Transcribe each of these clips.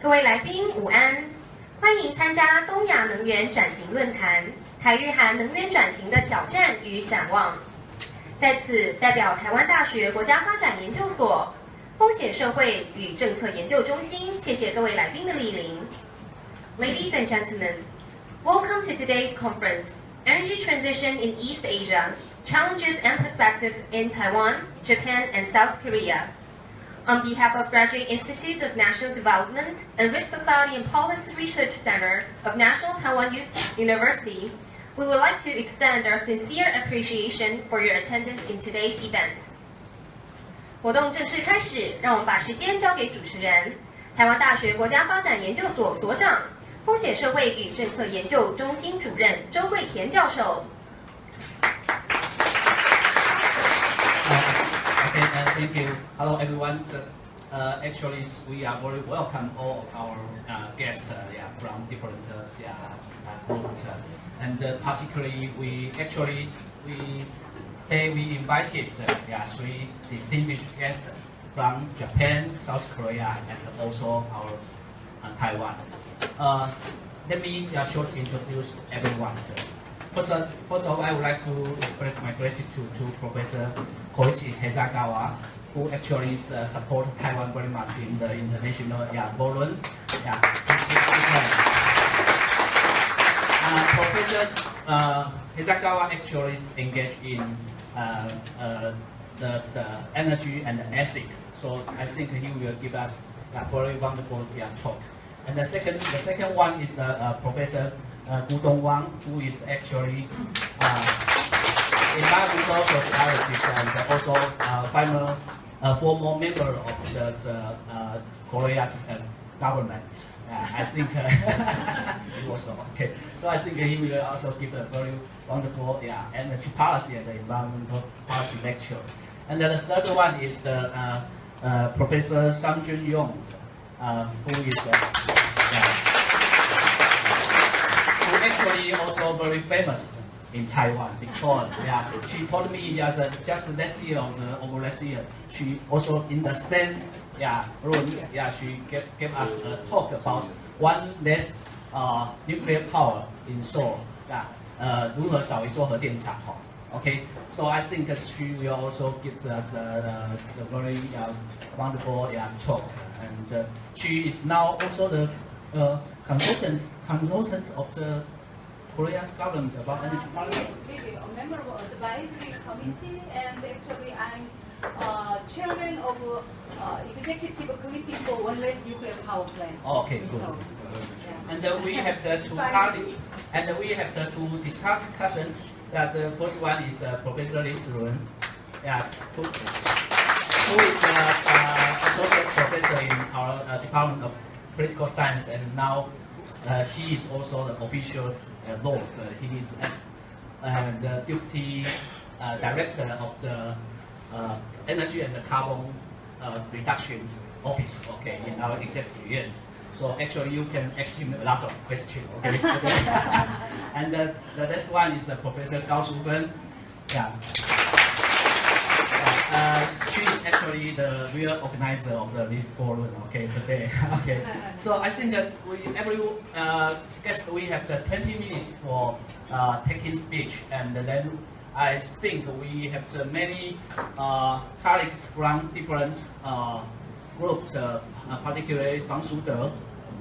各位来宾午安，欢迎参加东亚能源转型论坛——台日韩能源转型的挑战与展望。在此，代表台湾大学国家发展研究所风险社会与政策研究中心，谢谢各位来宾的莅临。Ladies and gentlemen, welcome to today's conference, Energy Transition in East Asia, Challenges and Perspectives in Taiwan, Japan, and South Korea. On behalf of Graduate Institute of National Development and Risk Society and Policy Research Center of National Taiwan University, we would like to extend our sincere appreciation for your attendance in today's event. 活动正式开始，让我们把时间交给主持人，台湾大学国家发展研究所所长、风险社会与政策研究中心主任周桂田教授。 Okay, uh, thank you. Hello, everyone. Uh, actually, we are very welcome all of our uh, guests uh, yeah, from different uh, uh, groups. and particularly, we actually we they we invited yeah, three distinguished guests from Japan, South Korea, and also our Taiwan. let me just shortly introduce everyone. First, first of all, I would like to express my gratitude to Professor Koichi Hasegawa, who actually is, uh, support Taiwan very much in the international yeah, forum. Yeah. Uh, Professor uh, Hasegawa actually is engaged in uh, uh, the, the, energy and ethics. So I think he will give us a very wonderful yeah, talk. And the second, the second one is uh, Professor uh, Gu Dong Wang, who is actually uh, environmental sociologist and also uh, former, uh, former member of the, the uh, Korean government. I think uh, he was okay. So I think he will also give a very wonderful yeah, energy policy and environmental policy lecture. And then the third one is the uh, uh, Professor Sang Jun Yong, uh, who is uh, yeah, who actually also very famous in Taiwan because yeah, she told me just, uh, just last year or the over last year, she also in the same yeah room, yeah, she gave, gave us a talk about one less uh, nuclear power in Seoul, yeah, uh, 如何少一座核电厂哈。Okay, so I think she will also give us a, a very uh, wonderful yeah, talk, and uh, she is now also the uh, consultant consultant of the Korea's government about energy policy? Really, a member of the advisory committee, and actually I'm uh, chairman of uh, executive committee for one less nuclear power plant. Oh, okay, good. So, yeah. And uh, we have the two colleagues, and we have the two discussants. That the first one is uh, Professor Lin Zirun, yeah, who, who is uh, uh, associate professor in our uh, Department of Political Science, and now uh, Uh, she is also the official uh, Lord. Uh, he is the deputy uh, director of the uh, energy and the carbon reduction office. Okay, in our executive yuan. So actually, you can ask him a lot of questions. Okay. and the, the next one is Professor Gao Shufen. Yeah. Actually the real organizer of the, this forum, okay, today. okay, so I think that we, every uh, guest, we have the 20 minutes for uh, taking speech, and then I think we have the many uh, colleagues from different uh, groups, uh, particularly Wang Shude,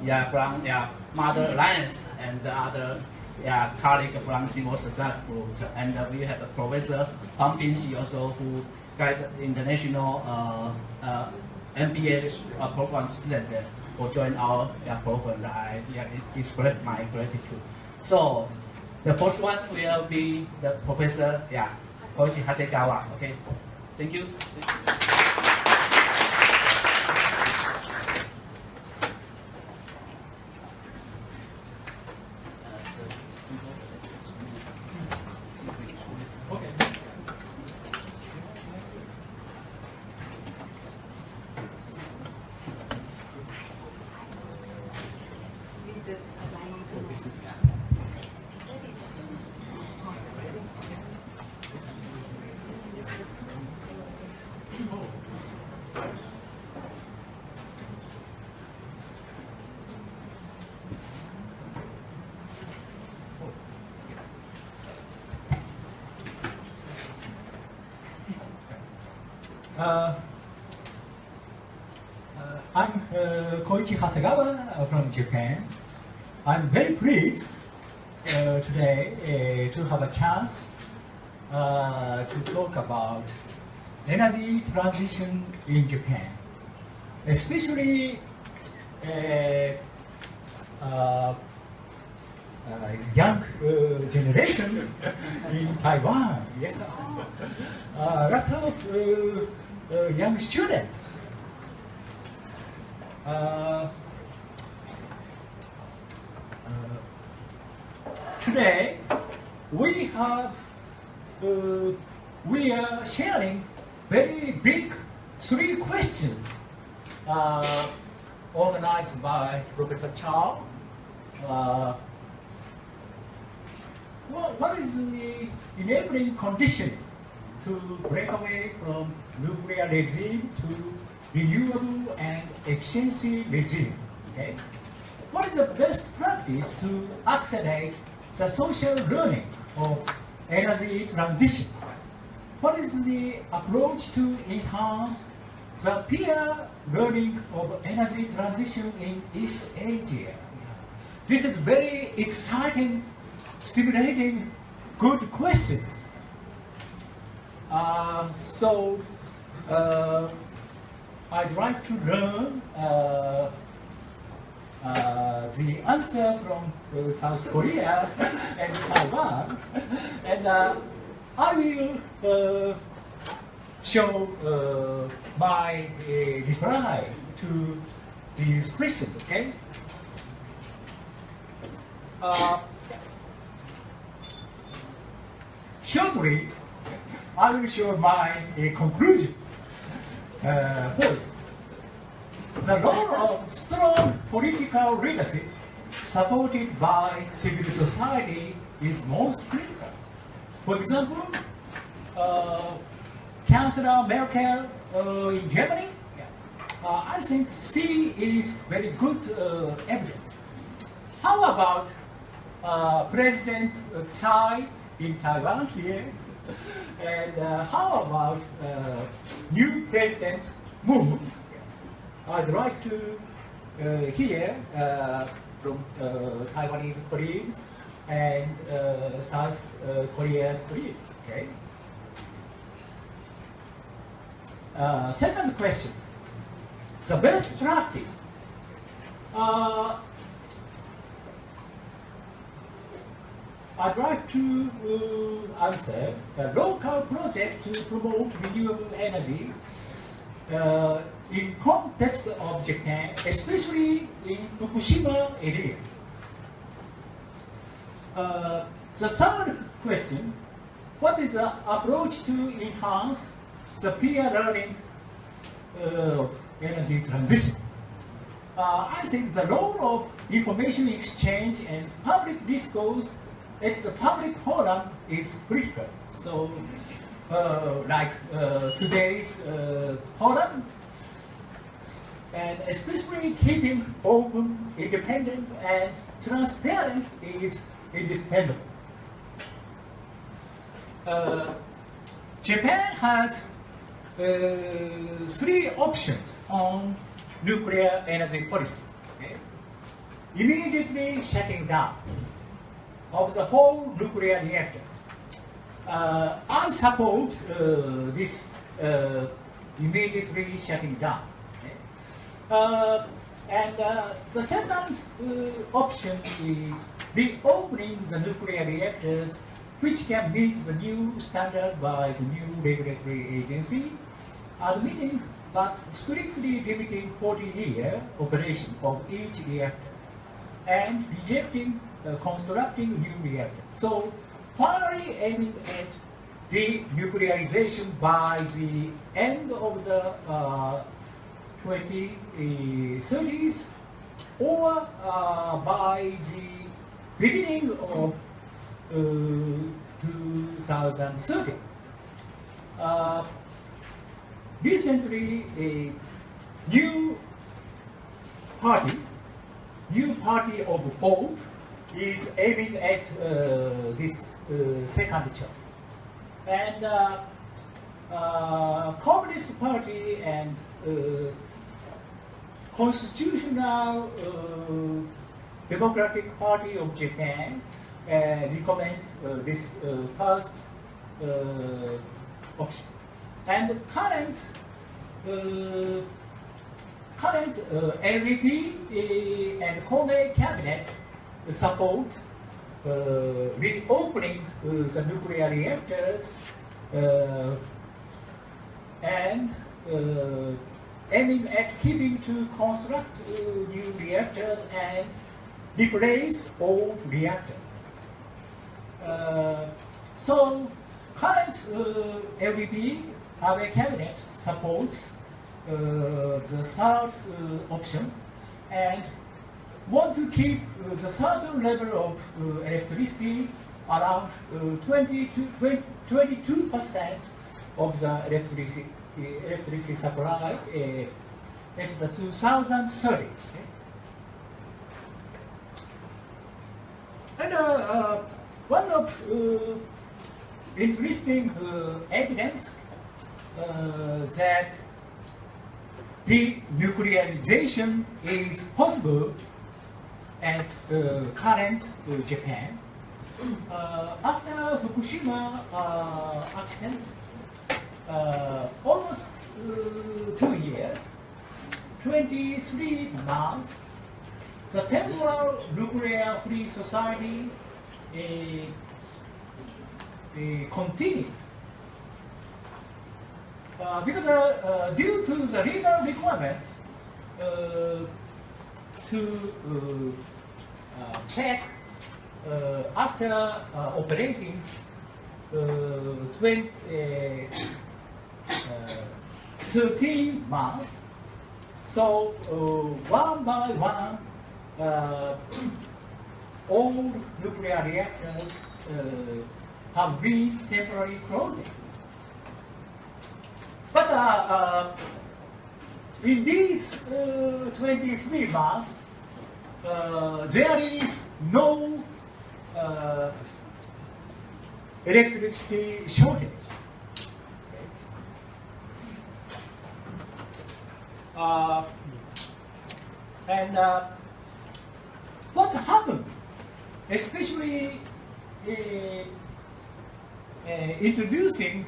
yeah, from yeah, Mother Alliance and other yeah, colleague from civil society group, and we have Professor Huang Bingxi also who guide international uh, uh, MBA uh, program students who join our program. I express my gratitude. So the first one will be the professor, yeah, Koichi Hasegawa. Okay, thank you. Oh. Uh, uh, I'm uh, Koichi Hasegawa from Japan. I'm very pleased uh, today uh, to have a chance uh, to talk about energy transition in Japan, especially uh, uh, uh, young generation in Taiwan. Yeah. Lot of young students. Uh, uh, today, we have uh, we are sharing very big three questions uh, organized by Professor Chow. Uh, what, what is the enabling condition to break away from nuclear regime to renewable and efficiency regime? Okay? What is the best practice to accelerate the social learning of energy transition? What is the approach to enhance the peer learning of energy transition in East Asia? This is very exciting, stimulating, good questions. Uh, so, uh, I'd like to learn uh, uh, the answer from uh, South Korea and Taiwan, and uh, I will uh, show uh, my reply to these questions. Okay. Shortly, I will show my conclusion. Uh, the role of strong political leadership supported by civil society is most critical. For example, uh, Chancellor Merkel uh, in Germany, uh, I think she is very good uh, evidence. How about uh, President Tsai in Taiwan here? And uh, how about uh, new President Moon? I'd like to uh, hear uh, from uh, Taiwanese colleagues and South Korea's colleagues. Okay. Second question: the best practice. Uh, I'd like to uh, answer a local project to promote renewable energy uh, in context of Japan, especially in Fukushima area. Uh, the third question, what is the approach to enhance the peer learning uh, energy transition? Uh, I think the role of information exchange and public discourse it's a public forum is critical. So, uh, like uh, today's uh, forum, and especially keeping open, independent, and transparent is indispensable. Uh, Japan has uh, three options on nuclear energy policy. Okay? Immediately shutting down of the whole nuclear reactors. Uh, I support uh, this uh, immediately shutting down. Uh, and uh, the second uh, option is reopening the nuclear reactors which can meet the new standard by the new regulatory agency, admitting but strictly limiting 40-year operation of each reactor and rejecting constructing new reactor. So finally aiming at denuclearization by the end of the uh, 2030s or uh, by the beginning of uh, 2030. Uh, recently, a new party, new party of hope, is aiming at uh, this uh, second choice. And uh, uh, Communist Party and uh, Constitutional uh, Democratic Party of Japan recommend this first option. And current current uh, LDP and Kobe cabinet support uh, reopening uh, the nuclear reactors uh, and aiming at keeping to construct new reactors and replace old reactors. Uh, so current uh, LDP, cabinet supports uh, the third uh, option and want to keep uh, the certain level of uh, electricity around uh, 20 to 22 percent of the electricity electricity supply. Uh, it's the 2030. okay? And uh, uh, one of uh, interesting uh, evidence uh, that denuclearization is possible at uh, current uh, Japan. Uh, after Fukushima accident, almost two years, 23 months, the temporal nuclear free society uh, uh, continued. Uh, because due to the legal requirement to uh, uh, check uh, after operating uh, 20, uh, uh, 13 months, so one by one, all nuclear reactors have been temporarily closing. But in these uh, 23 months, uh, there is no uh, electricity shortage. Uh, and uh, what happened, especially uh, uh, introducing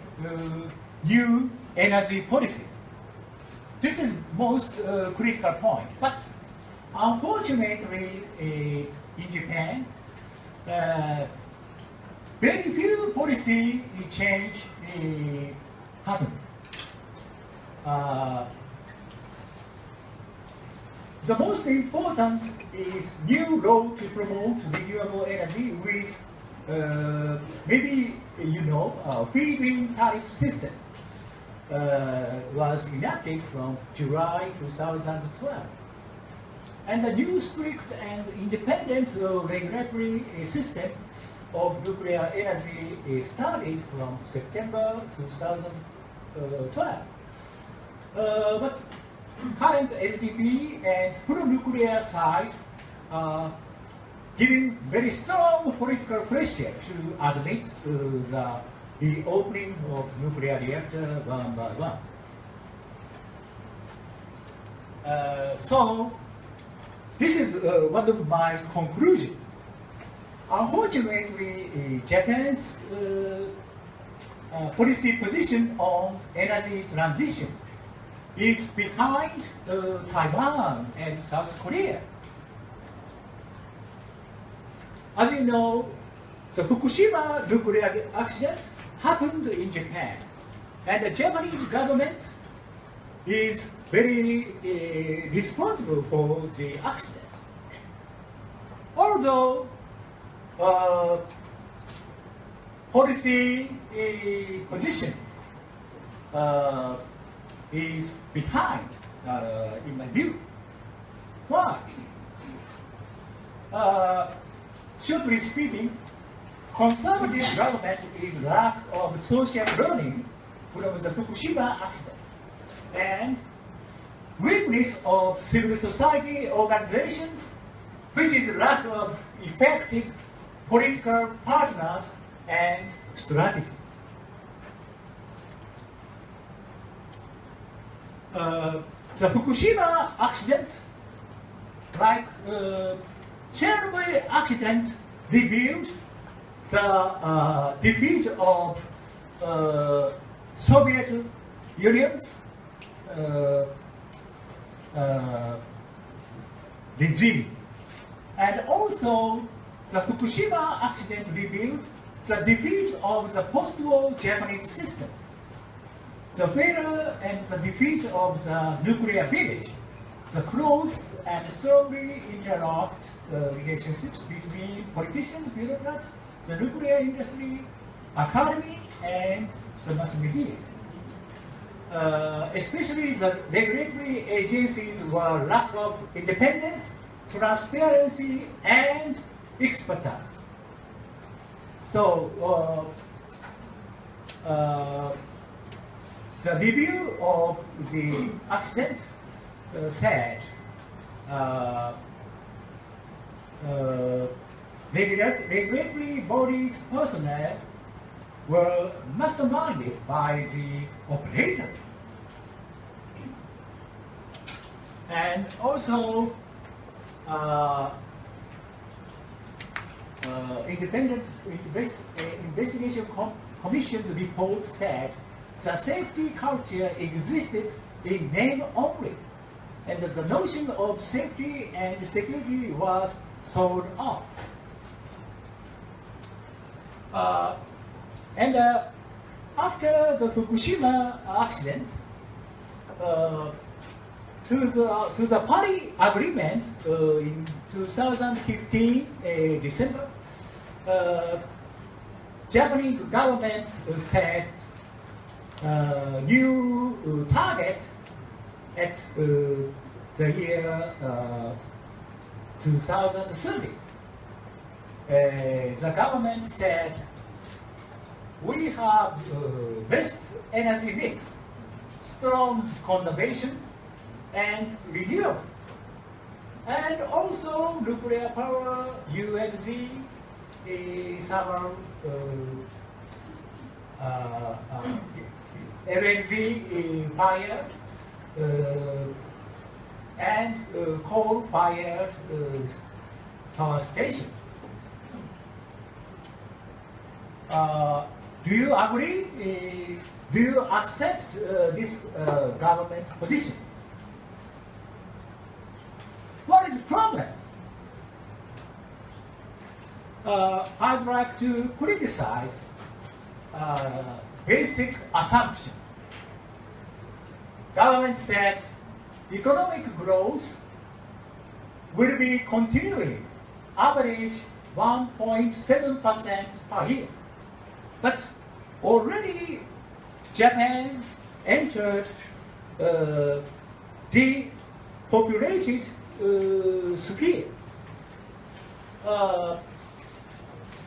new energy policy. This is most uh, critical point. But unfortunately, uh, in Japan, uh, very few policy change uh, happened. Uh, the most important is new law to promote renewable energy with uh, maybe you know feed-in tariff system was enacted from July 2012. And the new strict and independent uh, regulatory uh, system of nuclear energy uh, started from September 2012. Uh, but current LDP and pro-nuclear side are giving very strong political pressure to admit uh, the, the opening of nuclear reactor one by one. Uh, so, this is uh, one of my conclusions. Unfortunately, uh, Japan's uh, uh, policy position on energy transition is behind uh, Taiwan and South Korea. As you know, the Fukushima nuclear accident happened in Japan, and the Japanese government is very uh, responsible for the accident. Although uh, policy uh, position is behind, uh, in my view. Why? Uh, shortly speaking, conservative government is lack of social learning from the Fukushima accident and weakness of civil society organizations, which is lack of effective political partners and strategies. uh, the Fukushima accident, like uh, Chernobyl accident, revealed the uh, defeat of uh, Soviet Union's uh, regime. And also, the Fukushima accident revealed the defeat of the post-war Japanese system, the failure and the defeat of the nuclear village, the closed and strongly interlocked uh, relationships between politicians, bureaucrats, the nuclear industry, academy, and the mass media. Uh, especially the regulatory agencies were lack of independence, transparency, and expertise. So, uh, uh, the review of the accident uh, said uh, uh, regulatory bodies personnel were masterminded by the operators. And also, uh, uh, independent invest- uh, investigation com- commission's report said the safety culture existed in name only, and the notion of safety and security was sold off. Uh, and uh, after the Fukushima accident, uh, to the to the Paris Agreement uh, in 2015 uh, December, uh, Japanese government set new target at the year uh, 2030. Uh, the government said we have uh, best energy mix, strong conservation, and renewable. And also nuclear power, UNG, uh, uh, uh, uh, LNG fire, and coal-fired power station. Uh, do you agree? Uh, do you accept uh, this uh, government position? What is the problem? Uh, I'd like to criticize uh, basic assumption. Government said economic growth will be continuing, average 1.7% per year. But already Japan entered uh, depopulated uh, sphere. Uh,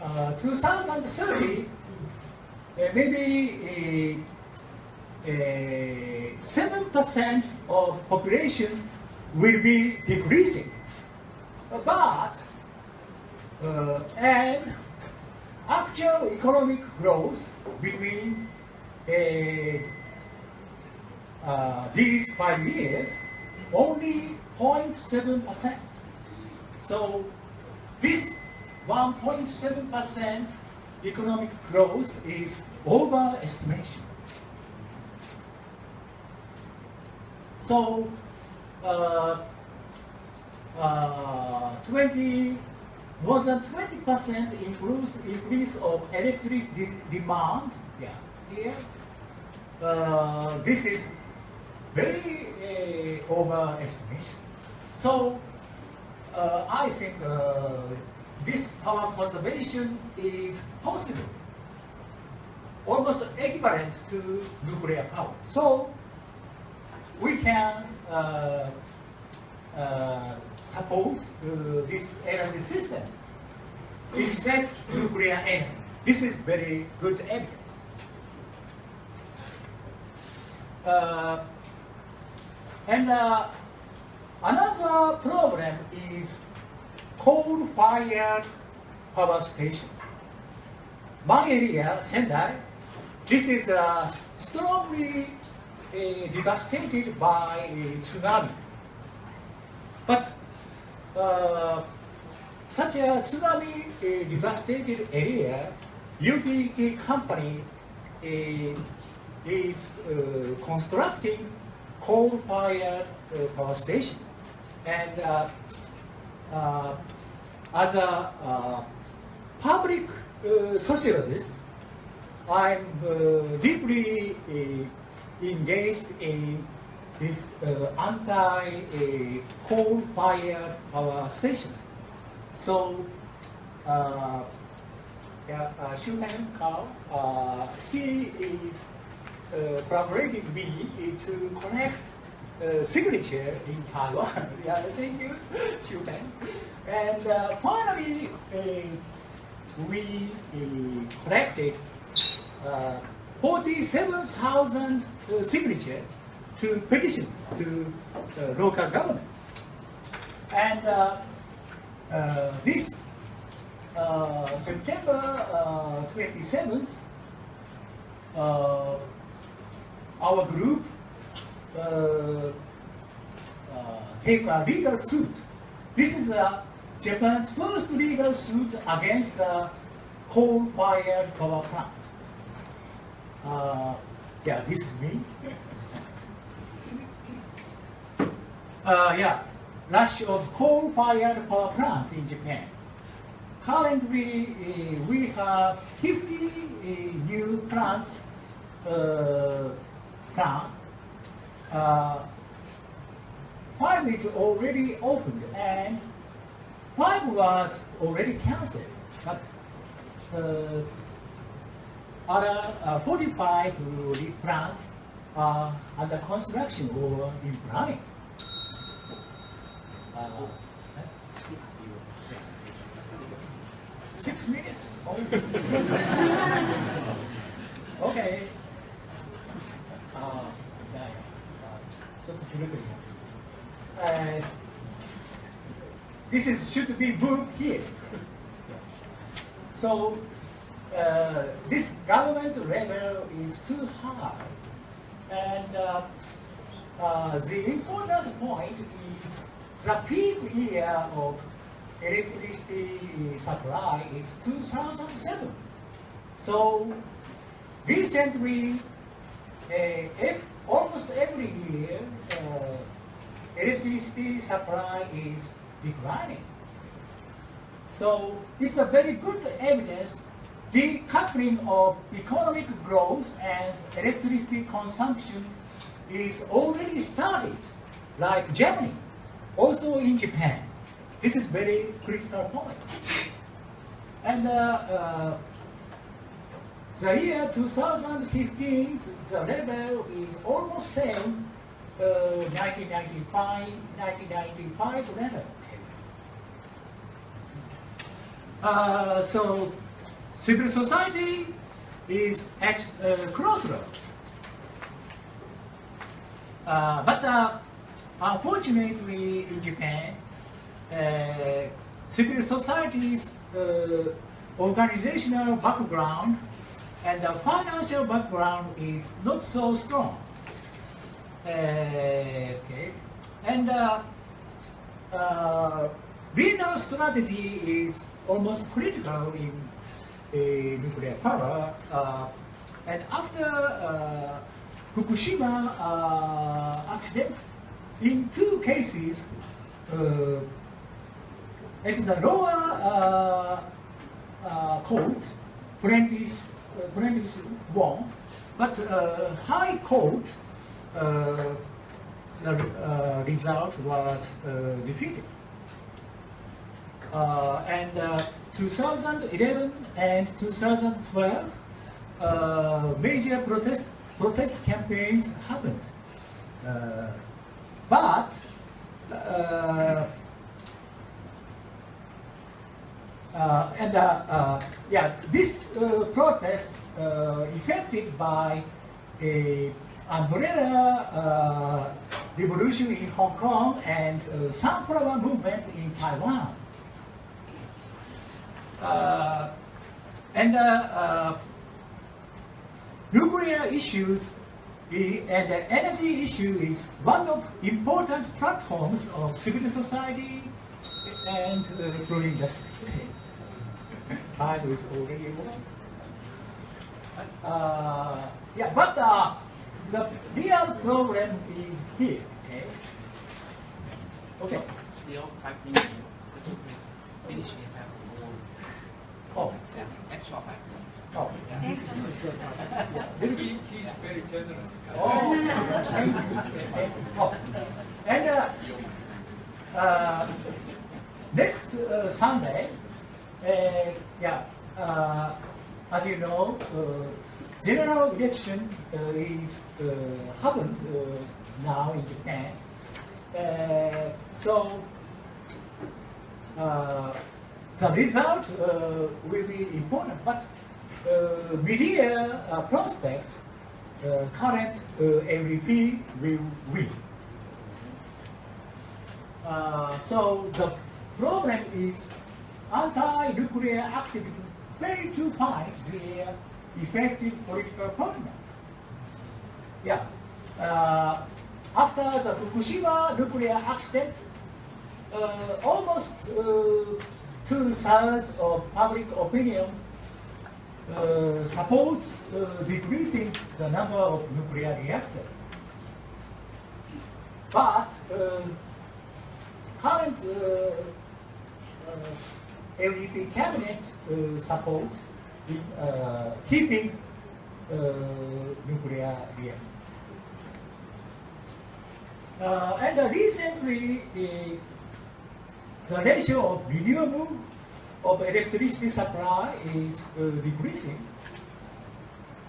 uh, 2030, uh, maybe uh, uh, 7% of population will be decreasing. But, uh, and actual economic growth between uh, uh, these five years only 0.7%. So this 1.7% economic growth is overestimation. So uh, uh, 20, more than 20% increase, increase of electric de- demand yeah, here. Uh, this is very uh, overestimation. So uh, I think uh, this power conservation is possible, almost equivalent to nuclear power. So we can uh, uh, support uh, this energy system, except nuclear energy. This is very good evidence. Uh, and uh, another problem is coal-fired power station. My area, Sendai, this is a strongly devastated by tsunami. But uh, such a tsunami devastated area, utility company is constructing coal-fired power station. And as a public sociologist, I'm uh, deeply uh, engaged in this uh, anti-coal-fired power station. So, uh, yeah, uh, Shuhan Kao, uh, she is uh, collaborating with me to collect uh, signature in Taiwan. yeah, thank you, Shuhan. And uh, finally, uh, we uh, collected uh, 47,000 uh, signature to petition to the local government. And uh, uh, this uh, September uh, 27th, uh, our group uh, uh, take a legal suit. This is uh, Japan's first legal suit against the coal-fired power plant. Uh, yeah, this is me. Uh, yeah, rush of coal-fired power plants in Japan. Currently, uh, we have 50 uh, new plants uh, plant. Uh, five is already opened and five was already cancelled. But uh, other uh, 45 uh, plants are under construction or in planning. Uh, Six minutes. Oh. okay. 아, 야, 야. 아, 좀 줄여드리고. Uh, this is should be moved here. So uh, this government level is too high, and uh, uh, the important point is the peak year of electricity supply is 2007. So recently, uh, almost every year, uh, electricity supply is declining. So it's a very good evidence decoupling of economic growth and electricity consumption is already started, like Germany, also in Japan. This is very critical point. And uh, uh, the year 2015, the level is almost same uh, 1995, 1995 level. Uh, so civil society is at uh, crossroads. Uh, but uh, unfortunately in Japan, uh, civil society's uh, organizational background and the financial background is not so strong. Uh, okay. And uh, uh, regional strategy is almost critical in uh, nuclear power. And after Fukushima accident, in two cases, uh, it is a lower uh, uh, court, plaintiffs, uh, plaintiffs won, but uh, high court, uh, the uh, result was uh, defeated. Uh, and uh, 2011 and 2012, uh, major protest protest campaigns happened. Uh, but uh, uh, and uh, uh, yeah, this uh, protest affected by a umbrella revolution in Hong Kong and uh, sunflower movement in Taiwan. And nuclear issues and the energy issue is one of important platforms of civil society and uh, food industry. Time is already over. Uh, yeah, but uh, the real problem is here. Okay. Okay. Still five minutes. Could you please finish in five minutes? Oh. Yeah, extra five minutes. Oh. He, he is very generous. Oh, thank you. Oh. And uh, uh, next uh, Sunday, uh, yeah, uh, as you know, uh, general election uh, is uh, happened uh, now in Japan. Uh, so uh, the result uh, will be important, but media uh, prospect uh, current uh, MVP will win. So the problem is anti-nuclear activism fail to find their effective political partners. Yeah. Uh, after the Fukushima nuclear accident, uh, almost uh, two-thirds of public opinion uh, supports uh, decreasing the number of nuclear reactors. But uh, current uh, uh, cabinet uh, support in uh, keeping nuclear reactors. And recently, the ratio of renewable of electricity supply is uh, decreasing.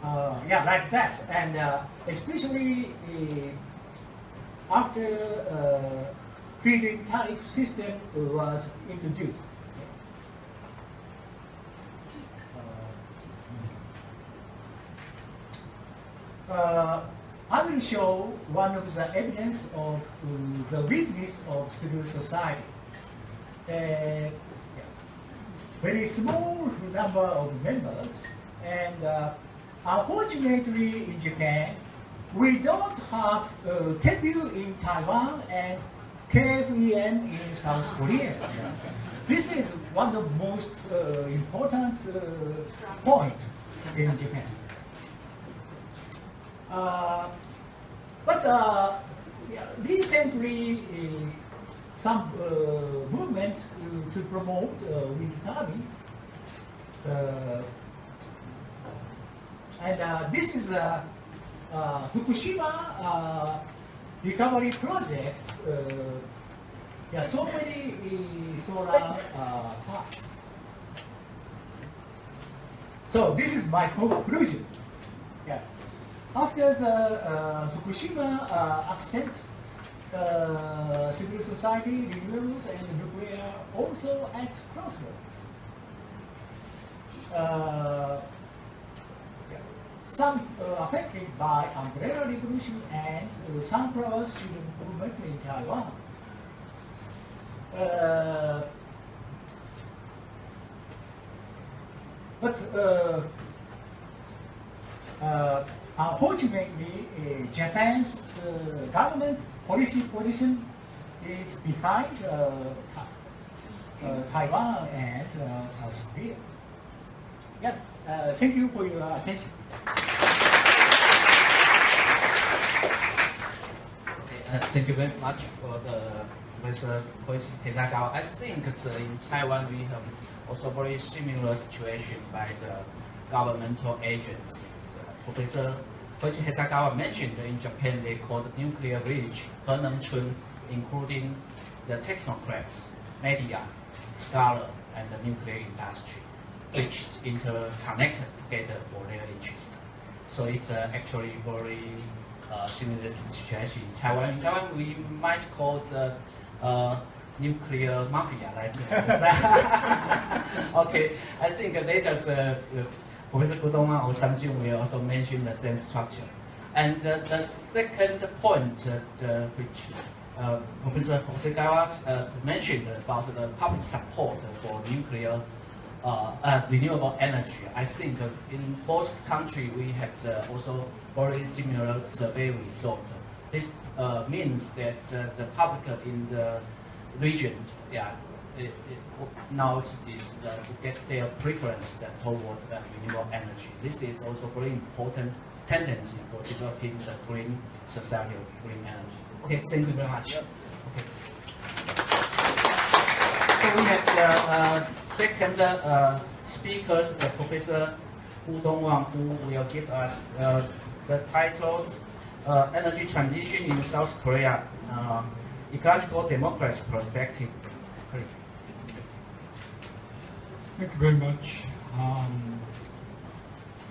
Uh, yeah, like that, and uh, especially after uh, feed-in tariff system was introduced. Uh, I will show one of the evidence of uh, the weakness of civil society. Uh. Very small number of members, and uh, unfortunately in Japan, we don't have uh, TEPU in Taiwan and KFEM in South Korea. This is one of the most uh, important uh, point in Japan. Uh, but uh, yeah, recently, some uh, movement uh, to promote uh, wind turbines. And this is a Fukushima recovery project. Yeah, so many solar sites. So this is my conclusion. Yeah. After the uh, Fukushima uh, accident, uh, civil society, renewables, and nuclear also at crossroads. Uh, some uh, affected by umbrella revolution and uh, sunflower student movement in Taiwan. Uh, but uh, uh, unfortunately, uh, Japan's uh, government policy position is behind uh, uh, Taiwan and uh, South Korea. Yeah, uh, thank you for your attention. Uh, thank you very much for the Hasegawa. I think that in Taiwan we have also very similar situation by the governmental agencies. Uh, Professor Koichi Hasegawa mentioned in Japan they called nuclear village, Henengchun, including the technocrats, media, scholar, and the nuclear industry, which interconnected together for their interest. So it's uh, actually very uh, similar situation in Taiwan. In Taiwan, we might call the uh, nuclear mafia, right? okay, I think later the uh, Professor Kudoma or Samjun will also mention the same structure. And uh, the second point uh, which uh, Professor Hasegawa uh, mentioned about the public support for nuclear uh, uh, renewable energy, I think in most countries we have also very similar survey result. This means that the public in the region, yeah, it, it, now is to get their preference that toward uh, renewable energy. This is also very important tendency for developing the green society of green energy. Okay, thank you very much. Okay. So we have the uh, second uh, speaker, uh, Professor Ku Dowan, who will give us uh, the titles uh, Energy Transition in South Korea, uh, Ecological Democracy Perspective. Please. Thank you very much. Um,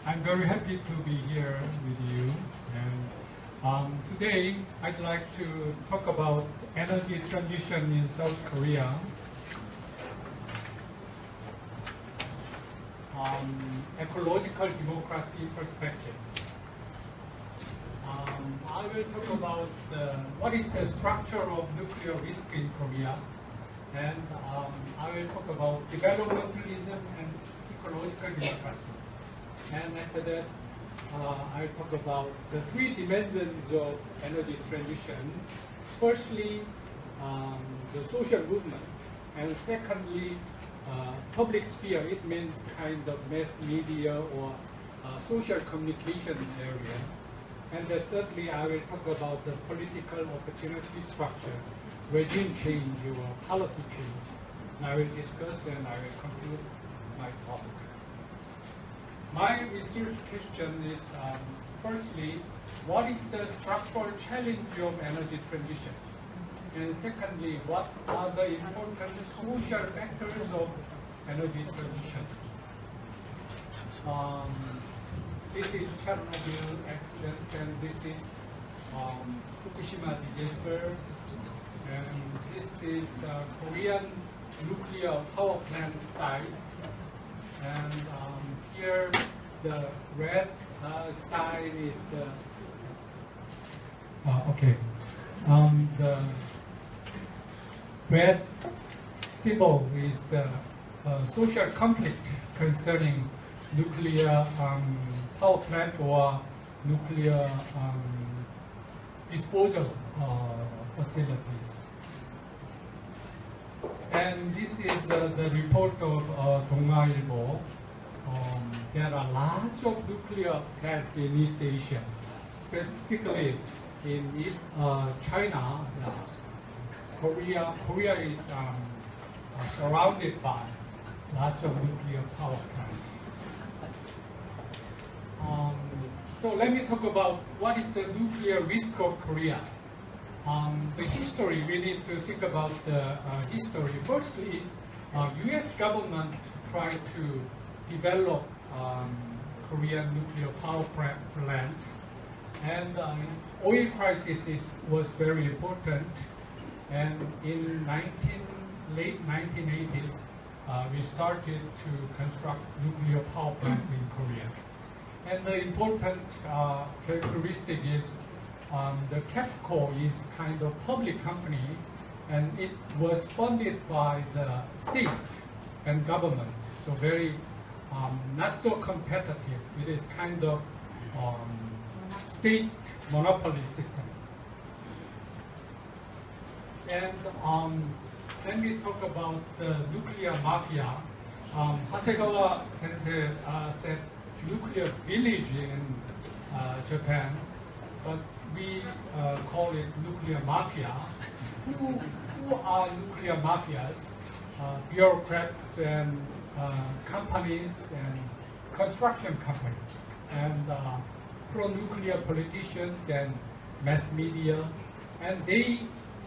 I'm very happy to be here with you. And um, today, I'd like to talk about energy transition in South Korea. Um, ecological democracy perspective. Um, I will talk about what is the structure of nuclear risk in Korea, and um, I will talk about developmentalism and ecological democracy. And after that, uh, I'll talk about the three dimensions of energy transition. Firstly, um, the social movement, and secondly, uh, public sphere. It means kind of mass media or uh, social communication area. And thirdly, I will talk about the political opportunity structure, regime change or policy change. I will discuss and I will conclude my talk. My research question is, um, firstly, what is the structural challenge of energy transition? And secondly, what are the important social factors of energy transition? Um, this is Chernobyl accident and this is um, Fukushima disaster and this is uh, Korean nuclear power plant sites and um, here the red uh, side is the uh, okay um, the red symbol is the uh, social conflict concerning nuclear um, power plant or nuclear um, disposal uh, facilities. And this is uh, the report of uh, Dong-A Ilbo. Um, there are lots of nuclear plants in East Asia, specifically in East, uh, China. uh, Korea, Korea is um, uh, surrounded by lots of nuclear power plants. Um, so let me talk about what is the nuclear risk of Korea. Um, the history, we need to think about the uh, history. Firstly, uh, U.S. government tried to develop um, Korean nuclear power plant, and um, oil crisis is, was very important. And in 19, late 1980s, uh, we started to construct nuclear power plant in Korea. And the important uh, characteristic is um, the KEPCO is kind of public company and it was funded by the state and government. So very um, not so competitive. It is kind of um, state monopoly system. And um, we talk about the nuclear mafia, um, Hasegawa sensei uh, said nuclear village in uh, Japan, but we uh, call it nuclear mafia. Who, who are nuclear mafias? Uh, bureaucrats and uh, companies and construction companies and uh, pro-nuclear politicians and mass media, and they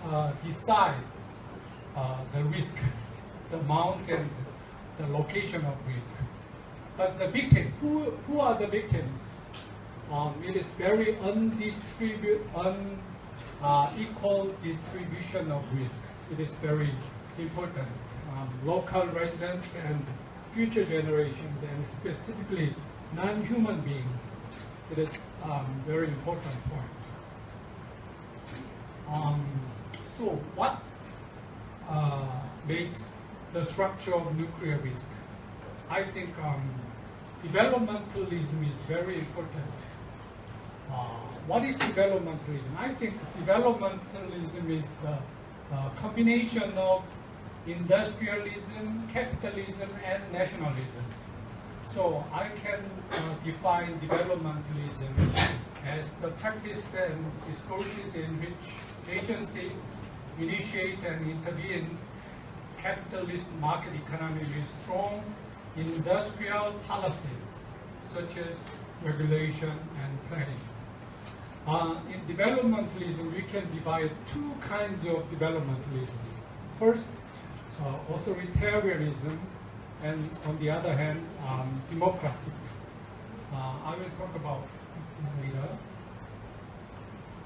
uh, decide the risk, the amount and the location of risk. But the victim, who, who are the victims? Um, it is very unequal distribution of risk. It is very important. Um, local residents and future generations, and specifically non-human beings. It is um, very important point. Um, so what uh, makes the structure of nuclear risk? I think um, developmentalism is very important. Uh, what is developmentalism? I think developmentalism is the combination of industrialism, capitalism, and nationalism. So I can uh, define developmentalism as the practice and discourses in which nation states initiate and intervene capitalist market economy with strong industrial policies such as regulation and planning. Uh, in developmentalism, we can divide two kinds of developmentalism. First, uh, authoritarianism, and on the other hand, um, democracy. Uh, I will talk about later.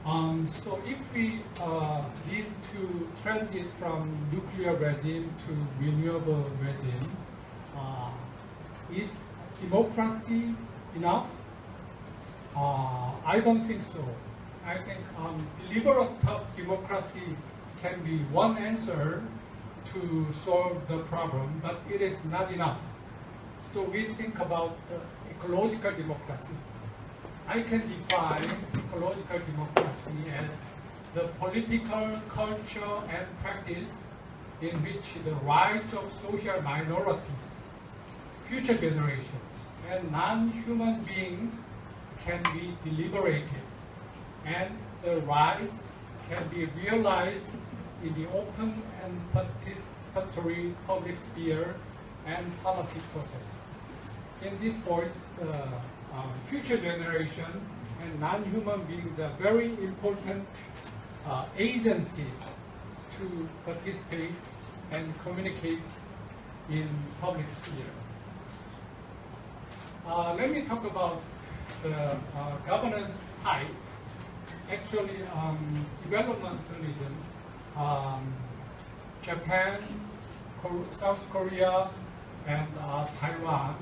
Um, so if we uh, need to transit from nuclear regime to renewable regime, uh, is democracy enough? Uh, I don't think so. I think um, deliberative democracy can be one answer to solve the problem, but it is not enough. So we think about ecological democracy. I can define ecological democracy as the political culture and practice in which the rights of social minorities, future generations, and non-human beings can be deliberated, and the rights can be realized in the open and participatory public sphere and policy process. In this point, uh, future generation and non-human beings are very important uh, agencies to participate and communicate in public sphere. Uh, let me talk about the uh, governance type. Actually, um, developmentalism, um, Japan, South Korea, and uh, Taiwan,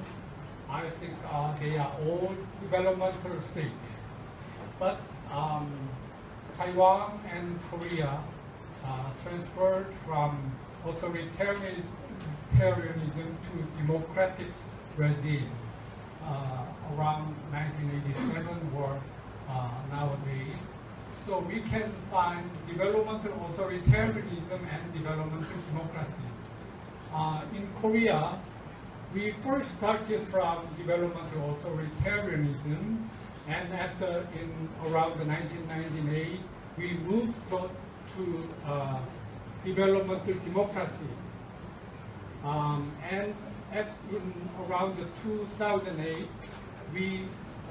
I think uh, they are all developmental state. But um, Taiwan and Korea uh, transferred from authoritarianism to democratic regime around 1987 or uh, nowadays. So we can find developmental authoritarianism and developmental democracy. Uh, in Korea, we first started from developmental authoritarianism, and after in around the 1998, we moved to, to uh, developmental democracy. Um, and at, in around the 2008, we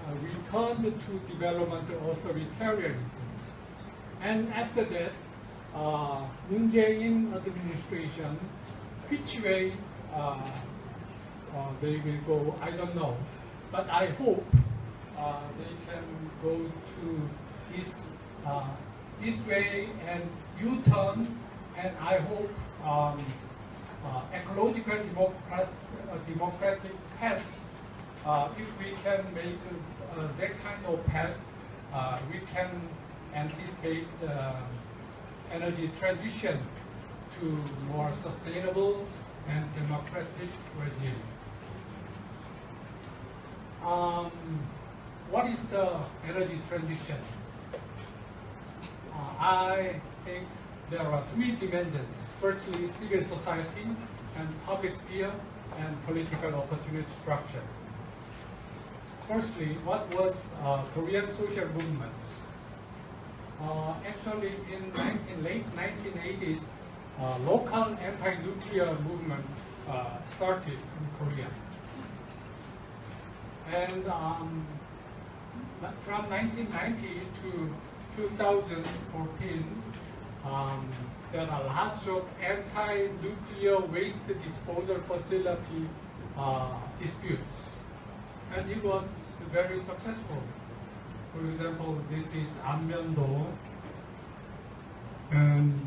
uh, returned to developmental authoritarianism. And after that, uh, Moon Jae-in administration, which way uh, uh, they will go, I don't know. But I hope uh, they can go to this, uh, this way and U-turn, and I hope um, uh, ecological democracy, uh, democratic path, uh, if we can make uh, that kind of path, uh, we can anticipate the energy transition to more sustainable and democratic regime. Um, what is the energy transition? Uh, I think there are three dimensions. Firstly, civil society and public sphere and political opportunity structure. Firstly, what was uh, Korean social movement? Uh, actually, in 19, late 1980s, uh, local anti-nuclear movement uh, started in Korea. And um, from 1990 to 2014, um, there are lots of anti-nuclear waste disposal facility uh, disputes. And it was very successful. For example, this is Anmyeon-do, and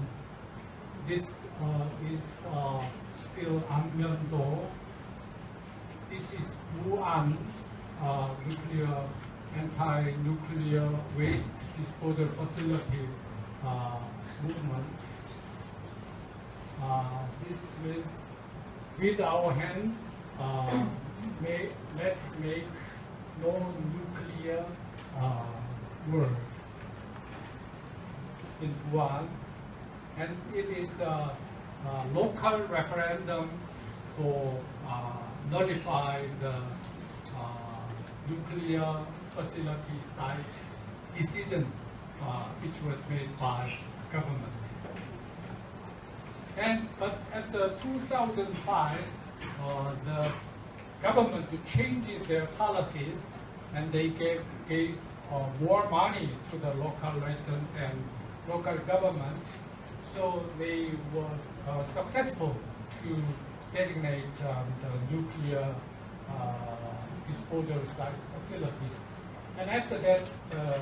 this uh, is uh, still Anmyeon-do. This is Buan uh, nuclear anti-nuclear waste disposal facility uh, movement. Uh, this means with our hands, uh, may, let's make no-nuclear uh, world in one, and it is a, a local referendum for uh, nullify the uh, nuclear facility site decision uh, which was made by government. And but after 2005, uh, the government changed their policies and they gave, gave uh, more money to the local residents and local government. So they were uh, successful to designate um, the nuclear uh, disposal site facilities. And after that, uh,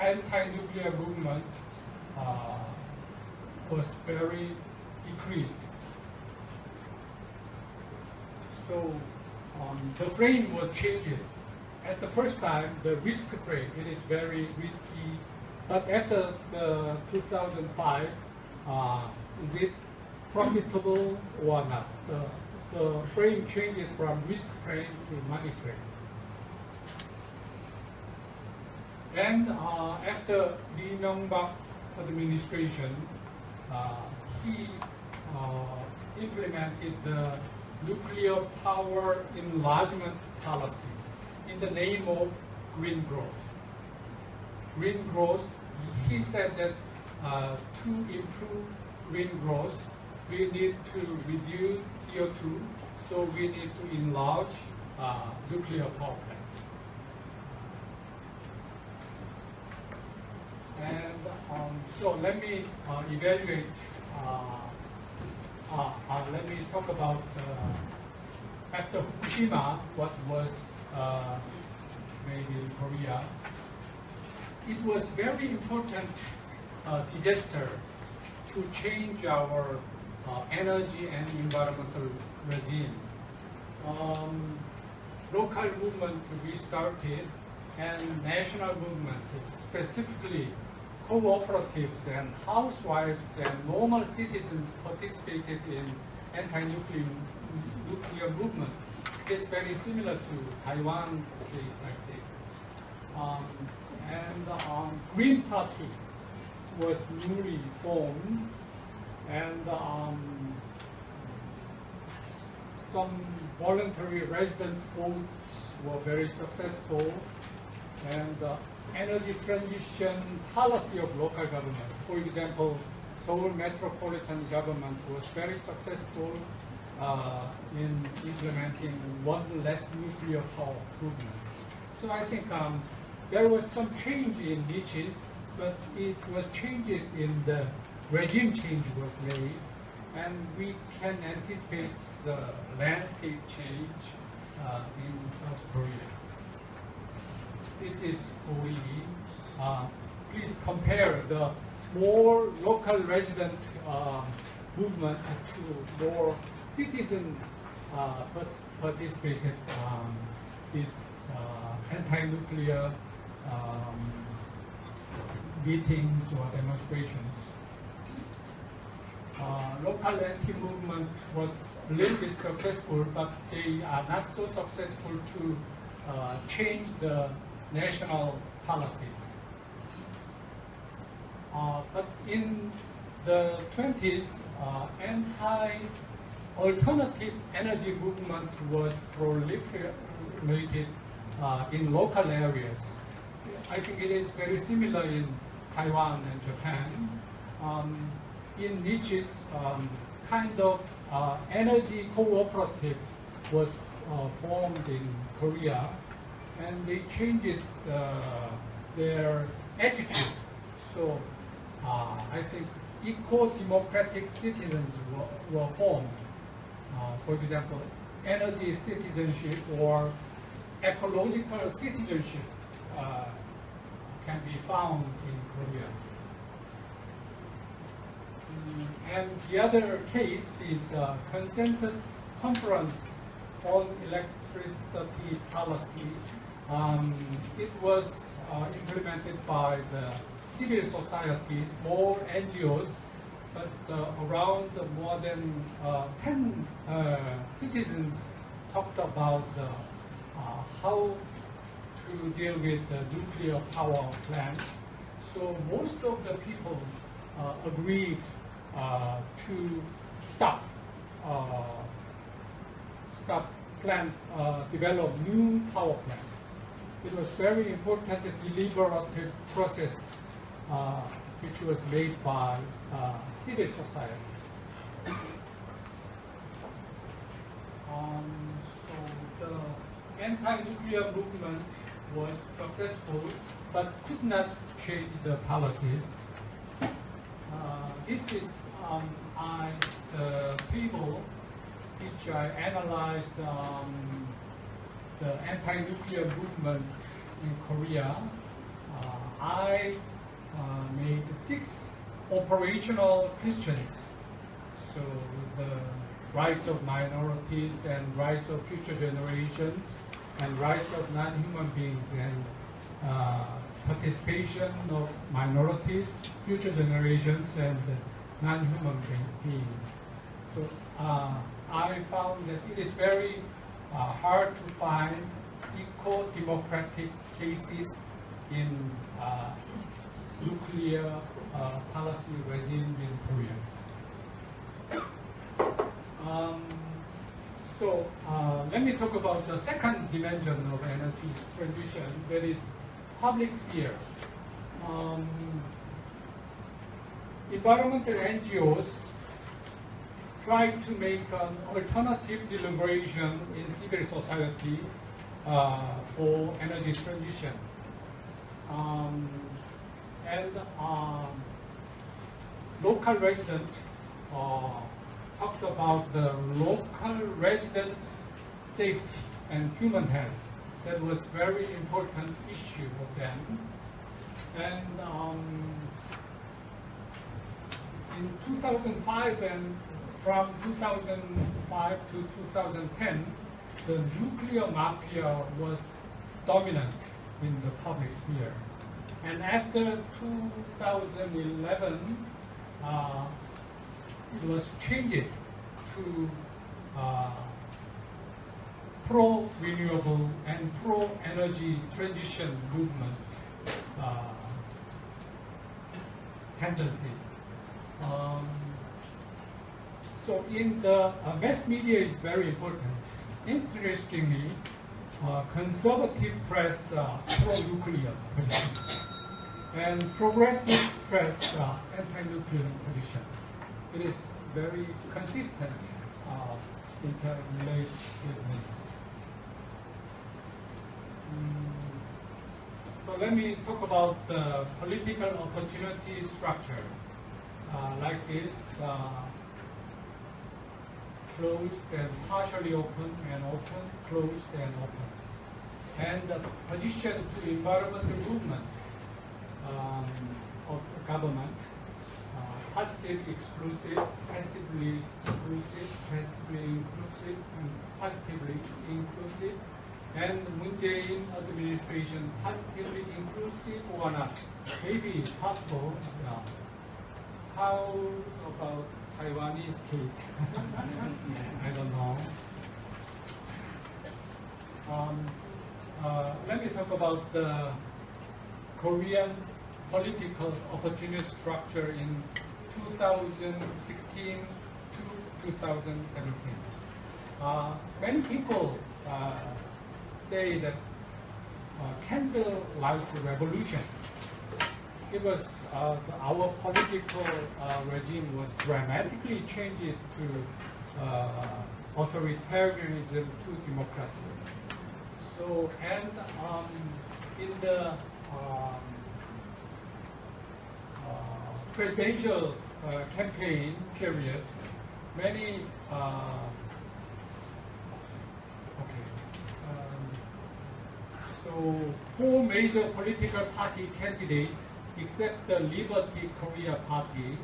anti-nuclear movement uh, was very decreased. So um, the frame was changed. At the first time, the risk frame, it is very risky. But after the 2005, uh, is it profitable or not? The, the frame changes from risk frame to money frame. And uh, after Lee Myung-bak administration, he uh, implemented the nuclear power enlargement policy in the name of green growth. Green growth, he said that uh, to improve green growth, we need to reduce CO2, so we need to enlarge uh, nuclear power plant. And um, so let me uh, evaluate, uh, uh, uh, let me talk about uh, after Fukushima, what was made in Korea. It was very important disaster to change our energy and environmental regime. Um, local movement restarted and national movement, specifically cooperatives and housewives and normal citizens participated in anti-nuclear nuclear movement. It's very similar to Taiwan's case, I think. Um, and um, Green Party was newly formed, and um, some voluntary resident votes were very successful, and uh, energy transition policy of local government. For example, Seoul metropolitan government was very successful uh, in implementing one less nuclear power movement. So I think um, there was some change in niches, but it was changed in the regime change was made, and we can anticipate the landscape change uh, in South Korea. This is OE. Uh, please compare the small local resident uh, movement to more citizen uh, participated um, this uh, anti-nuclear um, meetings or demonstrations. Uh, local anti-movement was a little bit successful, but they are not so successful to uh, change the national policies. Uh, but in the 20s, uh, anti-alternative energy movement was proliferated uh, in local areas. I think it is very similar in Taiwan and Japan. Um, in niches, um, kind of uh, energy cooperative was uh, formed in Korea, and they changed uh, their attitude. So uh, I think eco-democratic citizens were, were formed. Uh, for example, energy citizenship or ecological citizenship uh, can be found in Korea. Mm, And the other case is uh, consensus conference on electricity policy. Um, it was uh, implemented by the civil society, small NGOs, but uh, around more than uh, 10 uh, citizens talked about uh, how to deal with the nuclear power plant. So most of the people agreed to stop stop plant develop new power plant. It was very important the deliberative process uh, which was made by uh, civil society. Um, so the anti-nuclear movement was successful, but could not change the policies. Uh, this is um, I, the table which I analyzed um, the anti-nuclear movement in Korea. Uh, I uh, made six operational questions. So the rights of minorities and rights of future generations and rights of non-human beings and uh, participation of minorities, future generations and non-human be- beings. So uh, I found that it is very uh, hard to find eco-democratic cases in uh, nuclear uh, policy regimes in Korea. Um, so uh, let me talk about the second dimension of energy transition, that is public sphere. Um, environmental NGOs try to make an alternative deliberation in civil society uh, for energy transition. Um, and um, local resident uh, talked about the local residents' safety and human health. That was very important issue for them. And um, in 2005 and from 2005 to 2010, the nuclear mafia was dominant in the public sphere. And after 2011, uh, it was changed to uh, pro-renewable and pro-energy transition movement uh, tendencies. Um, so in the uh, mass media is very important. Interestingly, uh, conservative press uh, pro-nuclear position and progressive press anti-nuclear position. It is very consistent uh, interrelatedness. Mm, So let me talk about the political opportunity structure. Uh, like this, uh, closed and partially open and open, closed and open. And the position to environmental movement um, of government, uh, positive exclusive, passively exclusive, passively inclusive, and positively inclusive, and Moon Jae-in administration positively inclusive or not? Maybe possible. Yeah. How about Taiwanese case? I don't know. Um, uh, let me talk about the Korean's political opportunity structure in 2016 to 2017. Uh, many people uh, say that uh, candlelight revolution. It was uh, our political uh, regime was dramatically changed to uh, authoritarianism to democracy. So and um, in the um, uh, presidential uh, campaign period, many uh, okay. Um, so four major political party candidates, except the Liberty Korea Party,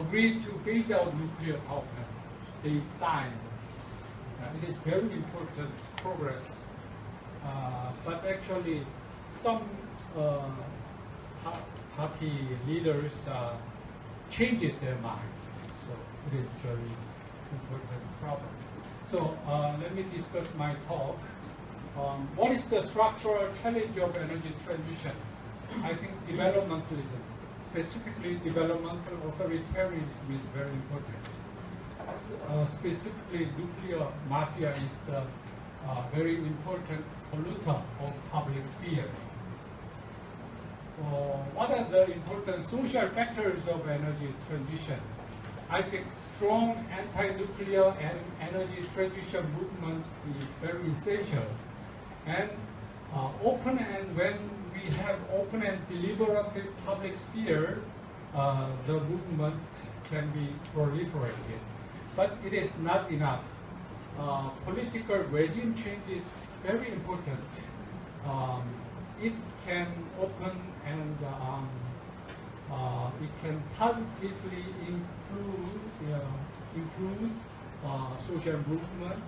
agreed to phase out nuclear power plants. They signed. Uh, it is very important progress. Uh, but actually, some uh, party leaders uh, changes their mind. So it is very important problem. So uh, let me discuss my talk. Um, what is the structural challenge of energy transition? I think developmentalism, specifically developmental authoritarianism is very important. Uh, specifically, nuclear mafia is the uh, very important polluter of public sphere. Uh, what are the important social factors of energy transition? I think strong anti-nuclear and energy transition movement is very essential. And uh, open and when we have open and deliberative public sphere, uh, the movement can be proliferated. But it is not enough. Uh, political regime change is very important. Um, it can open and um, uh, it can positively improve, uh, improve social movement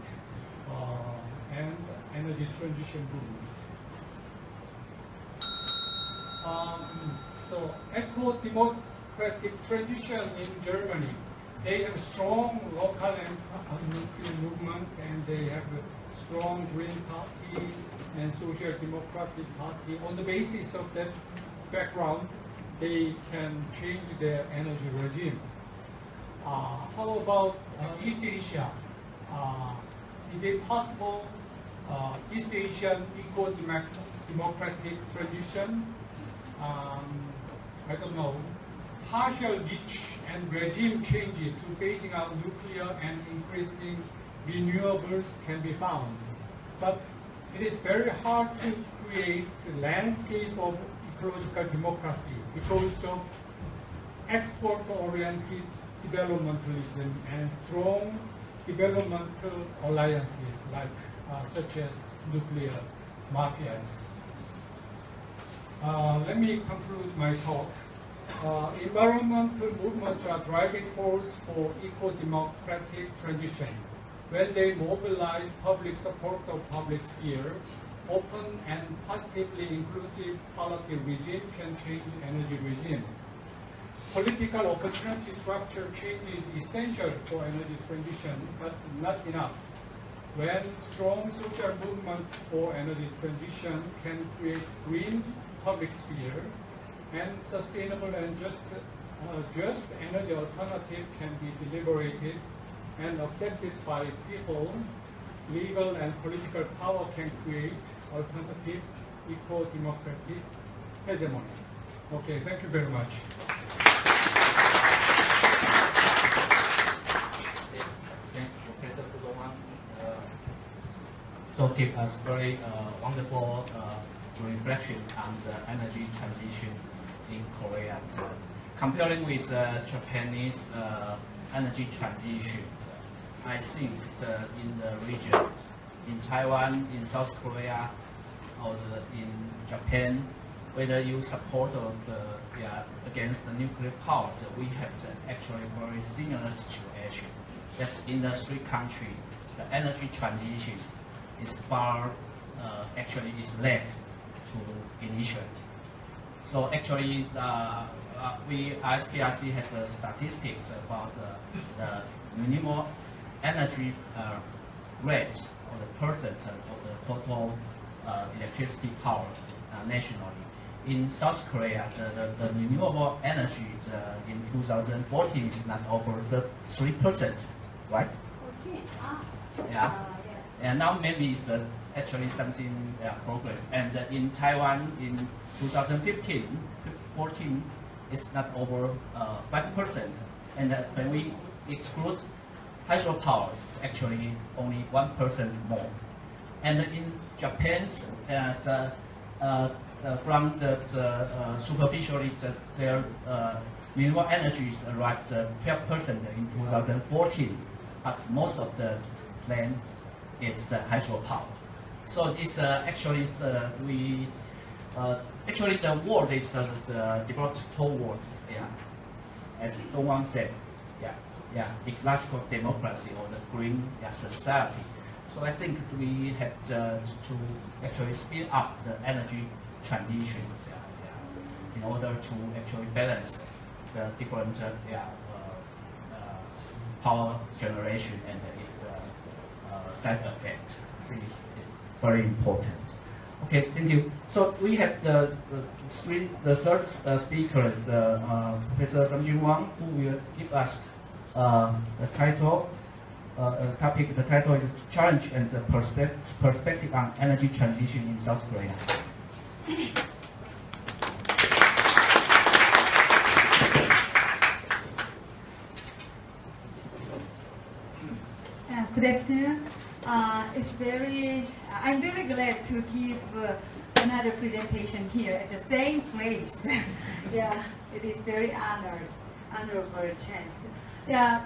uh, and energy transition movement. Um, so eco-democratic tradition in Germany, they have strong local and nuclear movement and they have a strong Green Party and Social Democratic Party. On the basis of that background, they can change their energy regime. Uh, how about uh, East Asia? Uh, is it possible uh, East Asian eco-democratic transition? Um, I don't know. Partial ditch and regime changes to phasing out nuclear and increasing renewables can be found. But it is very hard to create a landscape of ecological democracy because of export-oriented developmentalism and strong developmental alliances like uh, such as nuclear mafias. Uh, let me conclude my talk. Uh, environmental movements are driving force for eco-democratic transition. When they mobilize public support of public sphere, open and positively inclusive policy regime can change energy regime. Political opportunity structure change is essential for energy transition, but not enough. When strong social movement for energy transition can create green public sphere, and sustainable and just, uh, just energy alternative can be deliberated and accepted by people, legal and political power can create alternative, equal democratic hegemony. Okay, thank you very much. Thank you, Professor Ku Dowan. Uh, so give us very uh, wonderful uh, reflection on the energy transition in Korea. Comparing with uh, Japanese uh, energy transition, I think the, in the region, in Taiwan, in South Korea, or the, in Japan, whether you support or the, yeah, against the nuclear power, we have the actually very similar situation. That in the three countries, the energy transition is far, uh, actually is led to initiate. So actually, uh, uh, we ISPRC has a statistics about the minimum energy uh, rate or the percent of the total uh, electricity power uh, nationally. In South Korea, the, the, the renewable energy the, in 2014 is not over 3%, right? Okay. Ah. Yeah. Uh, yeah. And now maybe it's uh, actually something uh, progress. And uh, in Taiwan in 2015, 14, it's not over uh, 5%. And uh, when we exclude hydropower, it's actually only 1% more. And in Japan, uh, the, uh, uh, from the, uh, superficially, the, their uh, renewable energy is around uh, 12% in 2014, but most of the land is uh, hydropower. So it's uh, actually it's, uh, we uh, actually the world is the developed toward yeah, as Dowan said, yeah, yeah, ecological democracy or the green yeah, society. So I think we have to actually speed up the energy transition yeah, yeah, in order to actually balance the different uh, yeah, uh, uh, power generation and its side effect. I think it's, it's very important. Okay, thank you. So we have the, the three, the third uh, speaker, the uh, Professor Samjin Wang, who will give us uh, the title, uh, uh, topic. The title is Challenge and the Perspect- Perspective on Energy Transition in South Korea. Uh, Good afternoon. Uh, It's very, I'm very glad to give uh, another presentation here at the same place. Yeah, it is very honored, honorable chance. Yeah,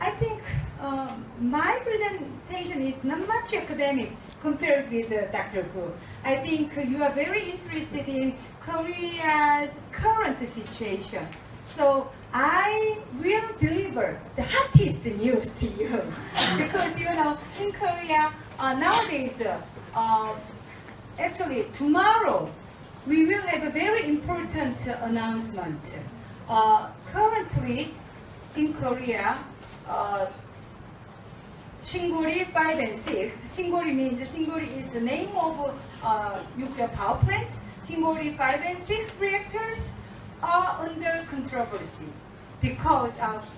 I think um, my presentation is not much academic compared with uh, Dr. Gu. I think you are very interested in Korea's current situation. So I will deliver the hottest news to you because you know in Korea uh, nowadays uh, uh, actually tomorrow we will have a very important uh, announcement. Uh, currently in Korea. Uh, Shingori 5 and 6. Shingori means Shingori is the name of uh, nuclear power plant. Shingori 5 and 6 reactors are under controversy because of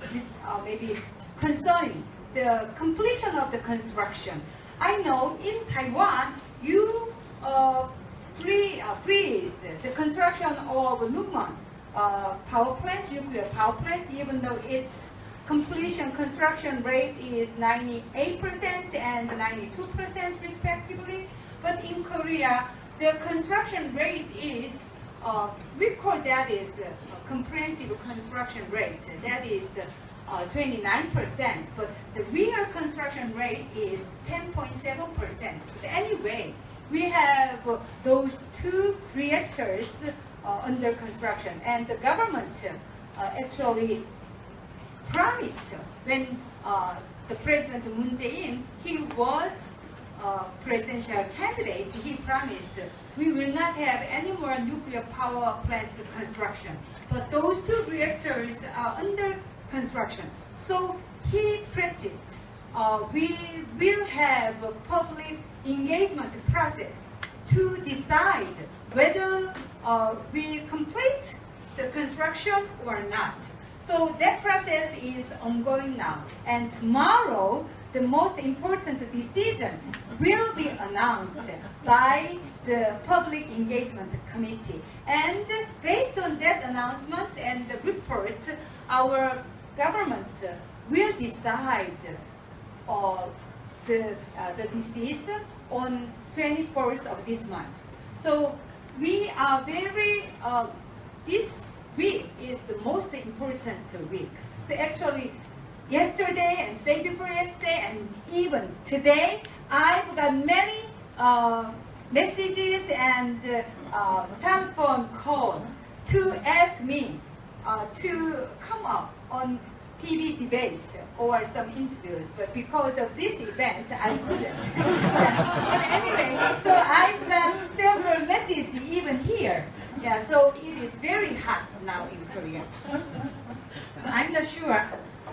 uh, maybe concerning the completion of the construction. I know in Taiwan you uh, free, uh, freeze the construction of Lungmen uh, power plant, nuclear power plant, even though its completion construction rate is 98% and 92% respectively. But in Korea, the construction rate is, uh, we call that is uh, comprehensive construction rate. That is uh, 29%, but the real construction rate is 10.7%. But anyway, we have uh, those two reactors uh, under construction, and the government uh, actually promised when uh, the President Moon Jae-in, he was uh, presidential candidate, he promised we will not have any more nuclear power plant construction. But those two reactors are under construction. So he predicted uh, we will have a public engagement process to decide whether uh, we complete the construction or not. So that process is ongoing now. And tomorrow, the most important decision will be announced by the Public Engagement Committee. And based on that announcement and the report, our government will decide uh, the, uh, the decision on 24th of this month. So we are very, uh, this week is the most important week. So actually, yesterday and day before yesterday and even today, I've got many uh, messages and uh, telephone call to ask me uh, to come up on TV debate or some interviews, but because of this event, I couldn't. but anyway, so I've got several messages even here. Yeah, so it is very hot now in Korea. So I'm not sure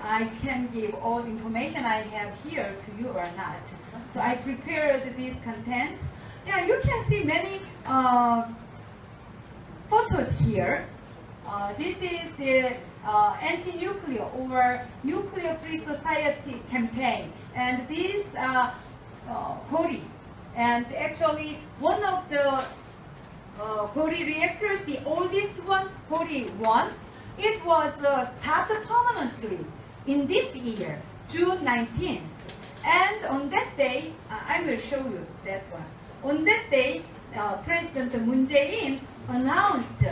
I can give all the information I have here to you or not. So I prepared these contents. Yeah, you can see many uh, photos here. Uh, this is the uh, anti-nuclear or nuclear-free society campaign, and these are uh, Gori. And actually, one of the uh, Gori reactors, the oldest one, Gori 1, it was uh, started permanently in this year, June 19th. And on that day, uh, I will show you that one. On that day, uh, President Moon Jae-in announced,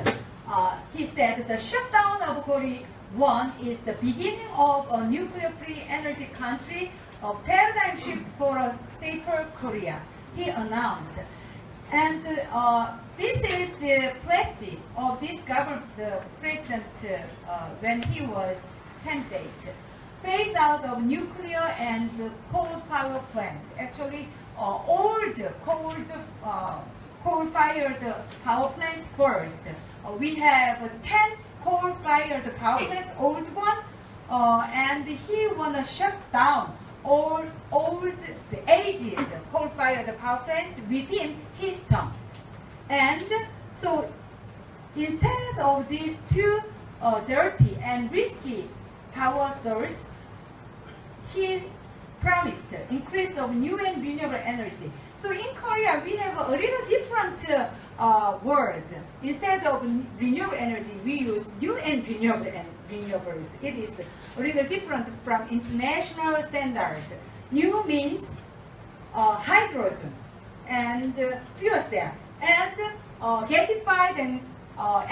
uh, he said the shutdown of Gori 1 is the beginning of a nuclear-free energy country, a paradigm shift for a safer Korea. He announced. And uh, this is the pledge of this government, the president, uh, when he was candidate. Phase out of nuclear and coal power plants. Actually, uh, old coal, uh, coal-fired power plant first. Uh, we have 10 coal-fired power plants, old one, uh, and he wanna shut down all old, the aged coal-fired power plants within his term. And so instead of these two uh, dirty and risky power source, he promised increase of new and renewable energy. So in Korea, we have a little different uh, word. Instead of renewable energy, we use new and renewable and renewables. It is a little different from international standard. New means uh, hydrogen and uh, fuel cell and uh, gasified and uh,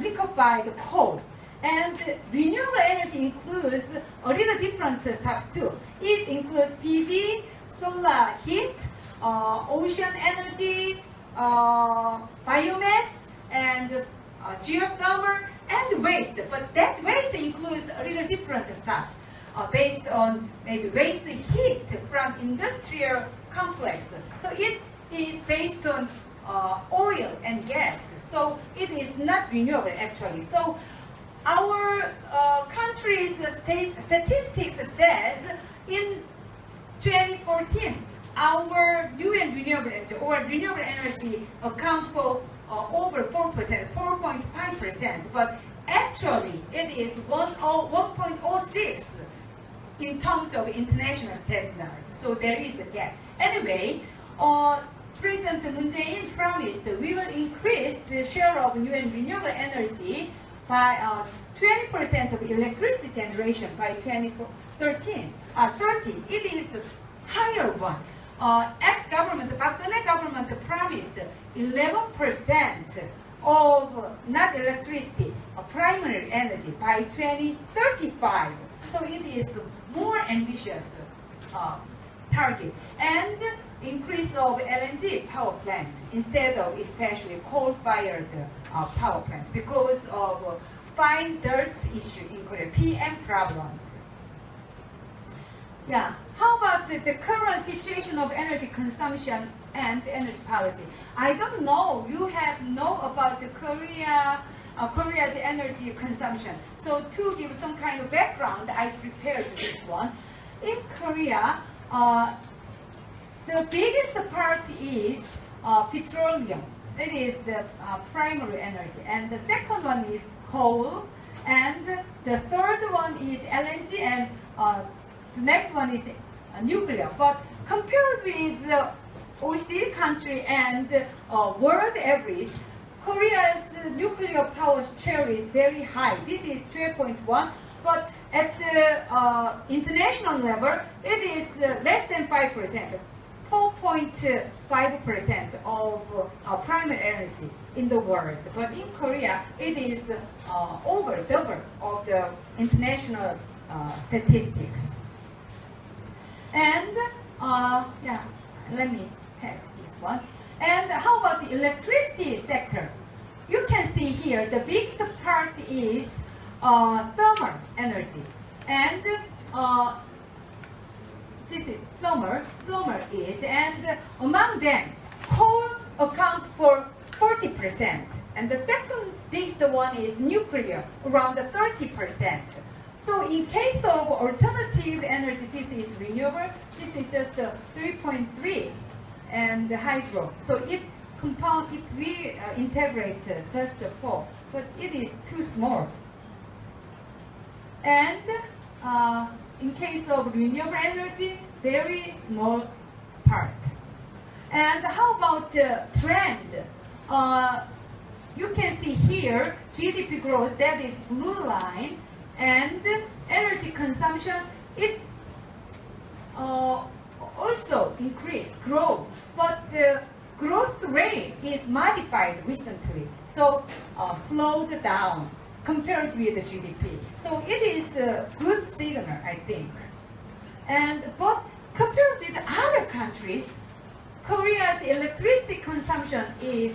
liquefied coal. And renewable energy includes a little different stuff too. It includes PV, solar heat, uh, ocean energy, uh, biomass, and uh, geothermal, and waste. But that waste includes a little different stuff uh, based on maybe waste heat from industrial complex. So it is based on uh, oil and gas. So it is not renewable actually. So our uh, country's state statistics says in 2014 our new and renewable energy or renewable energy account for uh, over 4%, 4.5%, but actually it is 10 1.06 in terms of international standard. So there is a gap. Anyway, uh, President Moon Jae-in promised we will increase the share of new and renewable energy by uh, 20% of electricity generation by 2013. Uh, 30. It is the higher one. Uh, ex-government, Geun-hye government promised 11% of not electricity, uh, primary energy by 2035. So it is more ambitious uh, target and increase of LNG power plant instead of especially coal-fired uh, power plant because of uh, fine dirt issue in Korea, PM problems. Yeah. How about the, current situation of energy consumption and energy policy? I don't know. You have know about the Korea, uh, Korea's energy consumption. So to give some kind of background, I prepared this one. In Korea, uh, the biggest part is uh, petroleum. That is the uh, primary energy. And the second one is coal. And the third one is LNG. And uh, the next one is uh, nuclear. But compared with the OECD country and uh, world average, Korea's nuclear power share is very high. This is 12.1, but at the uh, international level, it is less than 5%, 4.5% of uh, primary energy in the world. But in Korea, it is uh, over double of the international uh, statistics. And uh, yeah, let me test this one. And how about the electricity sector? You can see here the biggest part is uh, thermal energy, and uh, this is thermal. Thermal is, and among them, coal account for 40%, and the second biggest one is nuclear, around 30%. So in case of alternative energy, this is renewable. This is just uh, 3.3 and hydro. So if compound, if we uh, integrate uh, just the four, but it is too small. And uh, in case of renewable energy, very small part. And how about uh, trend? Uh, you can see here GDP growth, that is blue line, and energy consumption, it uh, also increase, grow, but the growth rate is modified recently, so uh, slowed down compared with the GDP. So it is a good signal, I think. And but compared with other countries, Korea's electricity consumption is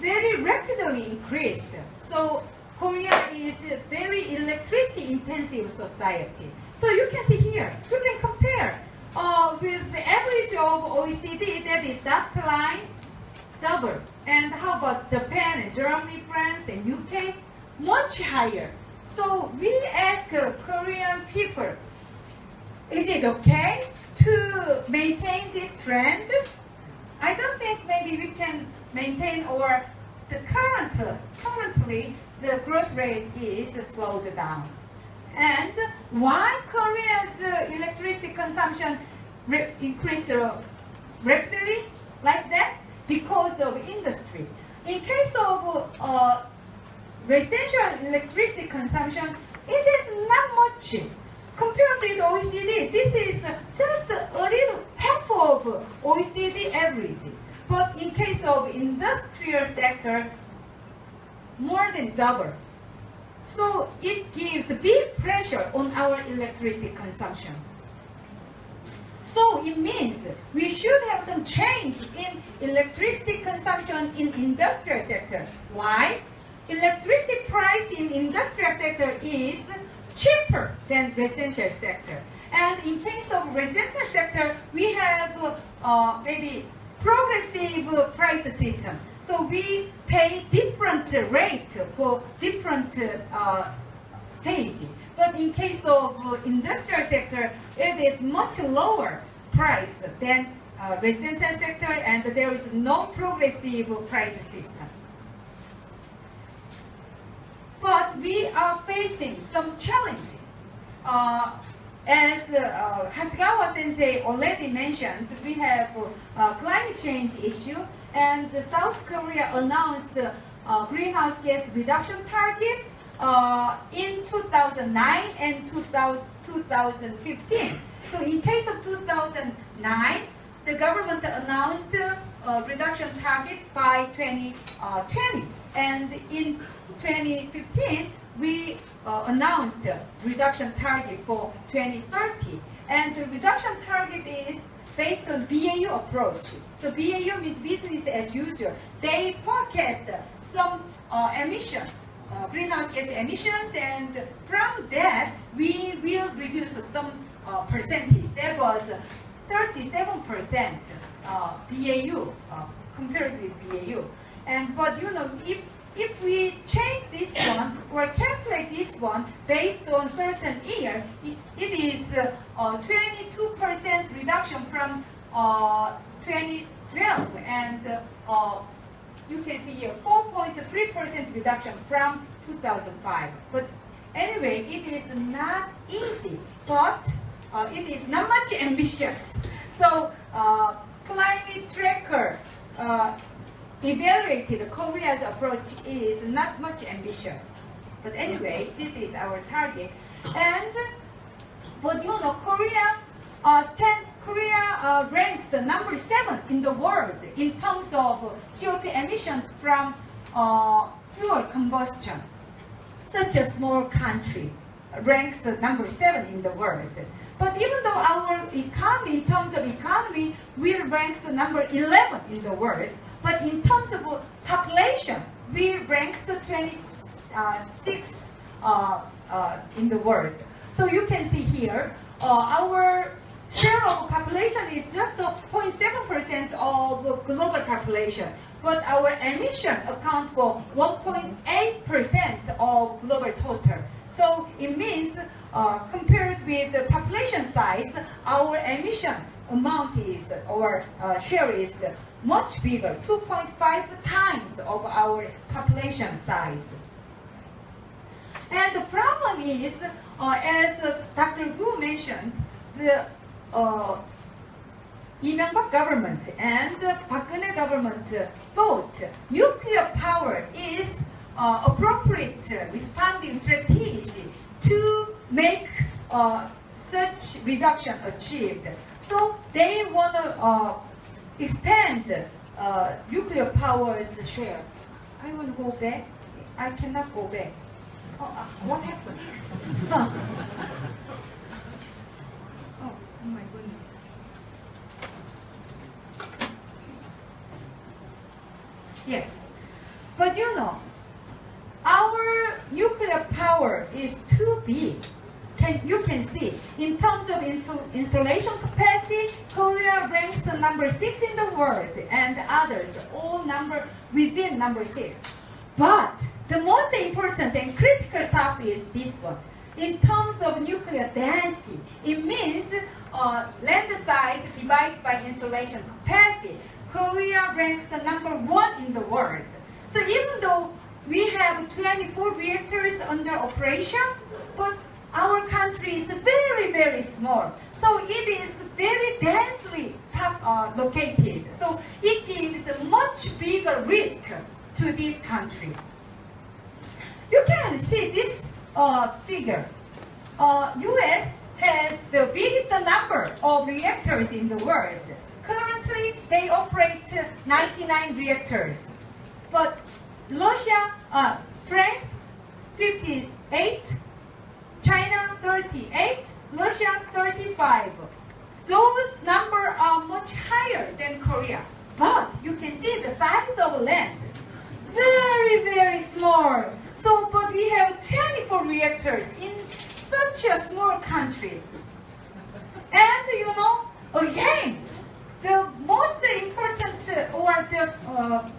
very rapidly increased. So Korea is a very electricity intensive society. So you can see here, you can compare uh, with the average of OECD, that is that line, double. And how about Japan and Germany, France and UK? Much higher. So we ask uh, Korean people, is it okay to maintain this trend? I don't think maybe we can maintain or the current, currently the growth rate is slowed down. And why Korea's uh, electricity consumption increased uh, rapidly like that? Because of industry. In case of uh, residential electricity consumption, it is not much. Compared with OECD, this is just a little half of OECD average. But in case of industrial sector, more than double. So it gives big pressure on our electricity consumption. So it means we should have some change in electricity consumption in industrial sector. Why? Electricity price in industrial sector is cheaper than residential sector. And in case of residential sector, we have uh, maybe progressive price system. So we pay different rate for different uh, stage. But in case of industrial sector, it is much lower price than uh, residential sector, and there is no progressive price system. But we are facing some challenge. Uh, as uh, Hasegawa sensei already mentioned, we have uh, climate change issue, and South Korea announced uh, greenhouse gas reduction target uh, in 2009 and 2000, 2015. So in case of 2009, the government announced a reduction target by 2020. And in 2015, we uh, announced reduction target for 2030. And the reduction target is based on BAU approach. So BAU means business as usual. They forecast some uh, emission, uh, greenhouse gas emissions, and from that, we will reduce some uh, percentage. That was 37% uh, BAU uh, compared with BAU. And but you know, if if we change this one or calculate this one based on certain year, it, it is 22% uh, reduction from uh, 2012 and uh, you can see here 4.3% reduction from 2005. But anyway, it is not easy, but uh, it is not much ambitious. So uh, climate tracker uh, evaluated Korea's approach is not much ambitious. But anyway, this is our target. And but you know, Korea uh, stand, Korea uh, ranks number seven in the world in terms of CO2 emissions from uh, fuel combustion. Such a small country ranks number seven in the world. But even though our economy, in terms of economy, we rank number 11 in the world, but in terms of population, we rank 26 uh, uh, in the world. So you can see here, uh, our share of population is just 0.7% of global population, but our emission account for 1.8% of global total. So it means uh, compared with the population size, our emission amount is, or uh, share is much bigger, 2.5 times of our population size. And the problem is, uh, as Dr. Ku mentioned, the uh, Lee government and the Geun-hye government thought nuclear power is uh, appropriate responding strategy to make uh, such reduction achieved. So they want to uh, expand uh, nuclear power's share. I want to go back. I cannot go back. Oh, uh, what happened? Oh, oh my goodness. Yes. But you know, our nuclear power is too big. Can, you can see, in terms of installation capacity, Korea ranks number six in the world, and others all number within number six. But the most important and critical stuff is this one. In terms of nuclear density, it means uh, land size divided by installation capacity. Korea ranks the number one in the world. So even though we have 24 reactors under operation, but our country is very, very small. So it is very densely uh, located. So it gives a much bigger risk to this country. You can see this uh, figure. Uh, U.S. has the biggest number of reactors in the world. Currently, they operate 99 reactors. But Russia, uh, France, 58, China, 38, Russia, 35. Those numbers are much higher than Korea. But you can see the size of land. Very, very small. So, but we have 24 reactors in such a small country. And you know, again, the most important uh, or the uh,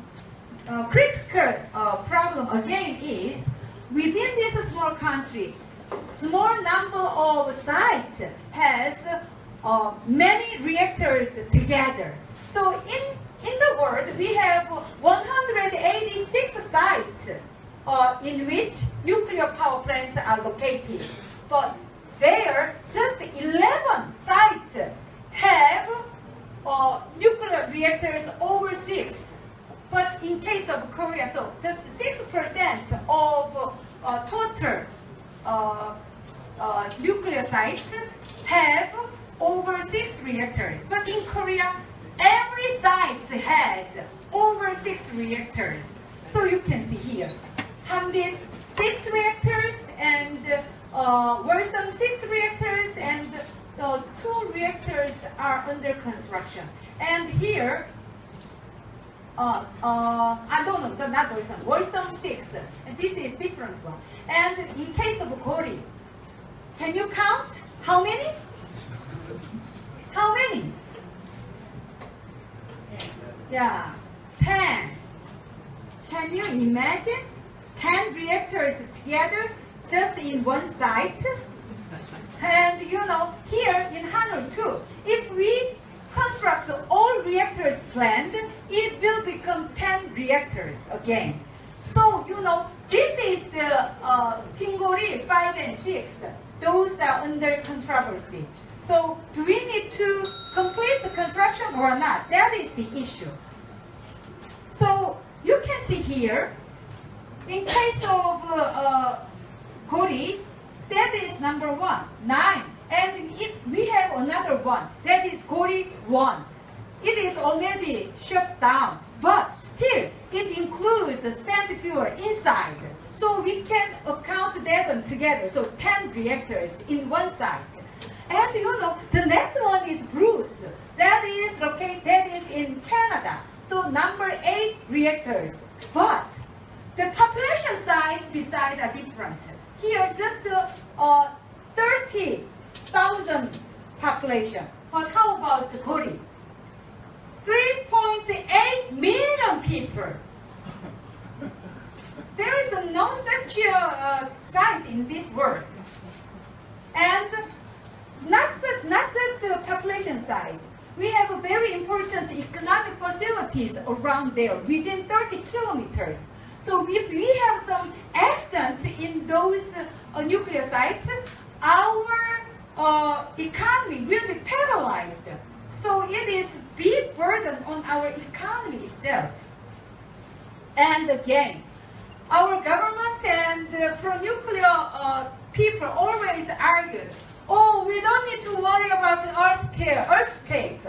uh, critical uh, problem again is within this small country, small number of sites has uh, many reactors together. So in in the world, we have 186 sites uh, in which nuclear power plants are located. But there, just 11 sites have uh, nuclear reactors over 6. But in case of Korea, so just 6% of uh, total Uh, uh, nuclear sites have over 6 reactors. But in Korea, every site has over 6 reactors. So you can see here, Hanbit, 6 reactors, and uh, Wolsong, 6 reactors, and the two reactors are under construction. And here, uh, uh, I don't know, the- not Wolsong, Wolsong 6, this is different one. And in case of Gori, can you count how many? How many? Yeah, 10. Can you imagine 10 reactors together just in one site? And you know, here in Hanul too, if we construct all reactors planned, it will become 10 reactors again. So, you know, this is the uh, Shingori 5 and 6. Those are under controversy. So, do we need to complete the construction or not? That is the issue. So, you can see here, in case of uh, uh, Gori, that is number one, nine. And if we have another one, that is Gori one. It is already shut down, but still it includes the spent fuel inside. So we can account them together. So 10 reactors in one site. And you know, the next one is Bruce. That is located, that is in Canada. So number eight reactors. But the population size beside are different. Here, just uh, uh, 30,000 population. But how about the Korea? 3.8 million people. There is no such a uh, site in this world. And not, not just the population size. We have a very important economic facilities around there within 30 kilometers. So if we have some accident in those uh, nuclear sites, our uh, economy will be paralyzed. So it is big burden on our economy itself. And again, our government and the pro-nuclear uh, people always argued, oh, we don't need to worry about the earthquake. earthquake.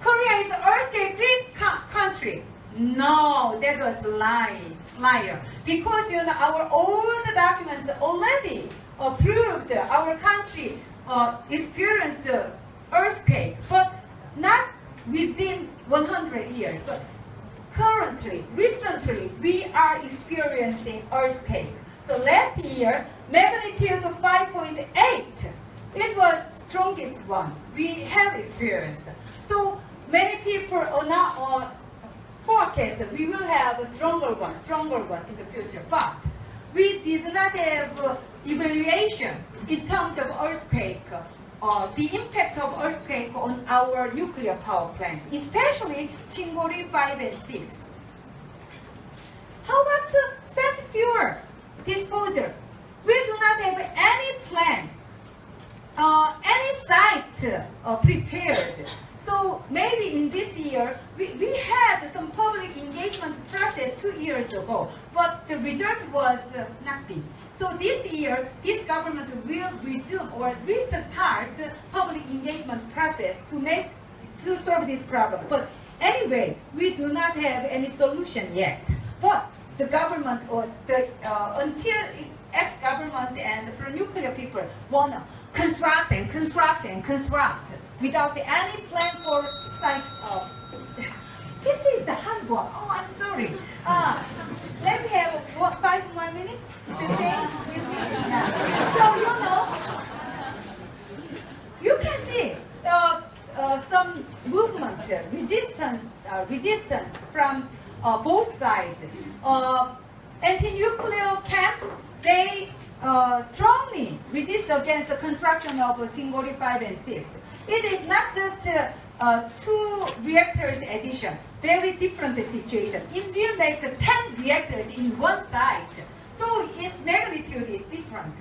Korea is an earthquake-free co- country. No, that was lie, liar. Because you know our old documents already uh, proved our country uh, experienced earthquake, but not within 100 years. But currently, recently, we are experiencing earthquake. So last year, magnitude of 5.8, it was strongest one we have experienced. So many people are now uh, forecast that we will have a stronger one, stronger one in the future. But we did not have uh, evaluation in terms of earthquake, uh, the impact of earthquake on our nuclear power plant, especially Shingori 5 and 6. How about uh, spent fuel disposal? We do not have any plan, uh, any site uh, prepared. So maybe in this year, we, we had some public engagement process two years ago, but the result was uh, nothing. So this year, this government will resume or restart the public engagement process to make to solve this problem. But anyway, we do not have any solution yet. But the government or the uh, until ex-government and the pro-nuclear people want to construct and construct and construct without any plan for site. Uh, this is the handbook. Oh, I'm sorry. Uh, let me have what, five more minutes to say with me. So you know, you can see uh, uh, some movement, resistance, uh, resistance from uh, both sides. Uh, anti-nuclear camp, they strongly resist against the construction of Shingori 5 and 6. It is not just uh, uh, two reactors addition, very different situation. It will make 10 reactors in one site. So its magnitude is different.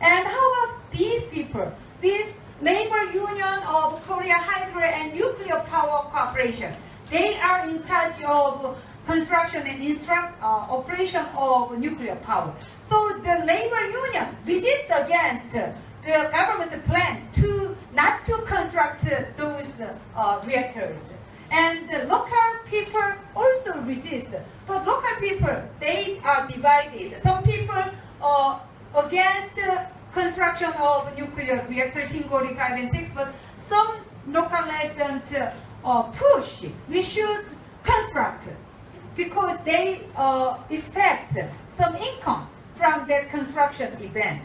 And how about these people? This labor union of Korea Hydro and Nuclear Power Corporation. They are in charge of construction and instruct, uh, operation of nuclear power. So the labor union resist against the government plan to not to construct those uh, reactors. And the local people also resist. But local people, they are divided. Some people are against the construction of nuclear reactors in 5 and 6, but some local residents uh, push we should construct because they uh, expect some income from that construction event.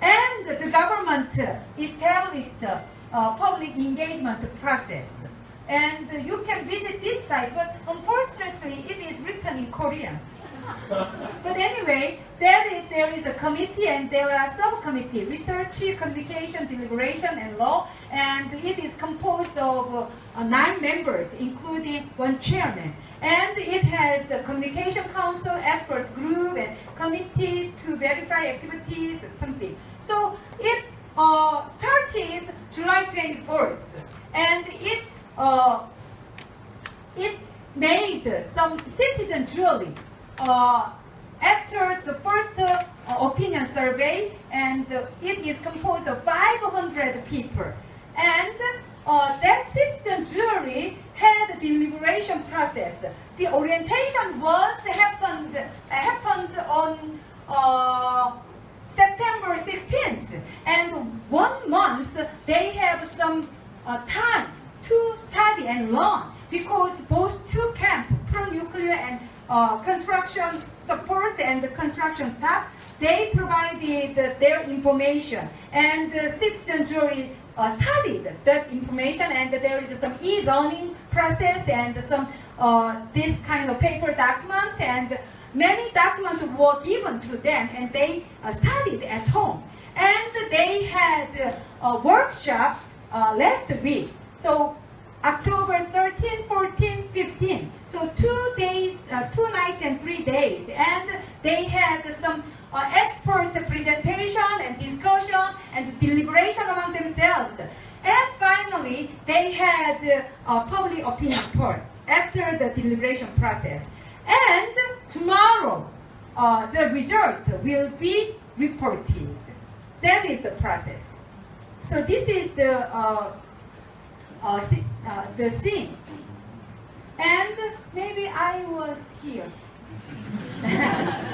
And the government established a public engagement process. And you can visit this site, but unfortunately it is written in Korean. but anyway, there is, there is a committee and there are subcommittee, research, communication, deliberation, and law, and it is composed of uh, nine members, including one chairman. And it has a communication council, expert group, and committee to verify activities, something. So it uh, started July 24th, and it uh, it made some citizen drilling uh, after the first uh, opinion survey, and uh, it is composed of 500 people. And uh, that citizen jury had a deliberation process. The orientation was happened happened on uh, September 16th, and one month they have some uh, time to study and learn. Because both two camp, pro-nuclear and uh, construction support and the construction staff, they provided their information. And the citizen jury uh, studied that information and there is some e-learning process and some uh, this kind of paper document and were given to them and they uh, studied at home. And they had a workshop uh, last week. So October 13, 14, 15. So two days, uh, two nights and three days. And they had some uh, presentation and discussion and deliberation among themselves. And finally, they had a public opinion poll after the deliberation process. And tomorrow, uh, the result will be reported. That is the process. So this is the uh, uh, uh, the scene. And maybe I was here. and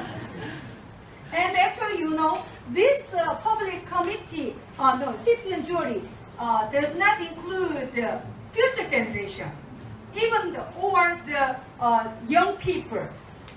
actually, you know, this uh, public committee, uh, no, citizen jury, uh, does not include the future generation, even the, or the young people.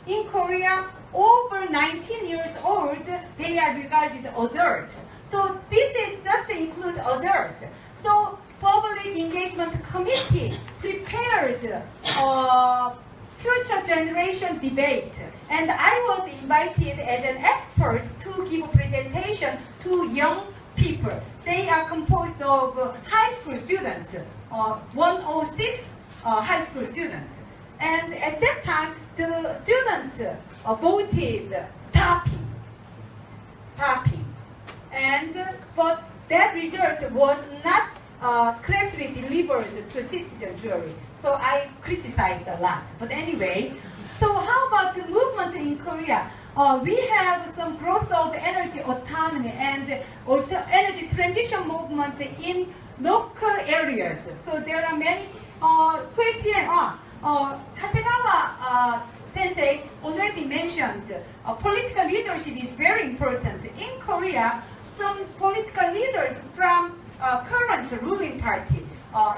In Korea, over 19 years old, they are regarded adult. So this is just include adults. So public engagement committee prepared uh, future generation debate. And I was invited as an expert to give a presentation to young people. They are composed of high school students, uh, 106 uh, high school students. And at that time, the students uh, voted stopping, stopping. And, uh, but that result was not uh, correctly delivered to citizen jury. So I criticized a lot. But anyway, so how about the movement in Korea? Uh, we have some growth of energy autonomy and energy transition movement in local areas. So there are many uh, uh, uh, Hasegawa uh, sensei already mentioned uh, political leadership is very important. In Korea, some political leaders from current ruling party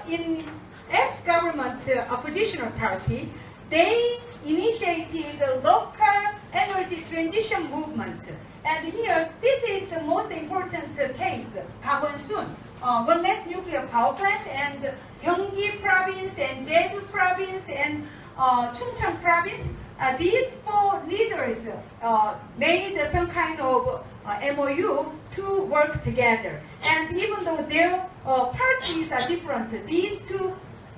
in ex-government oppositional party, they initiated the local energy transition movement. And here, this is the most important case, Park Won-soon, uh, one less nuclear power plant, and Gyeonggi province, and Jeju province, and uh, Chungcheong province. Uh, these four leaders uh, made some kind of uh, MOU to work together. And even though their uh, parties are different, these two,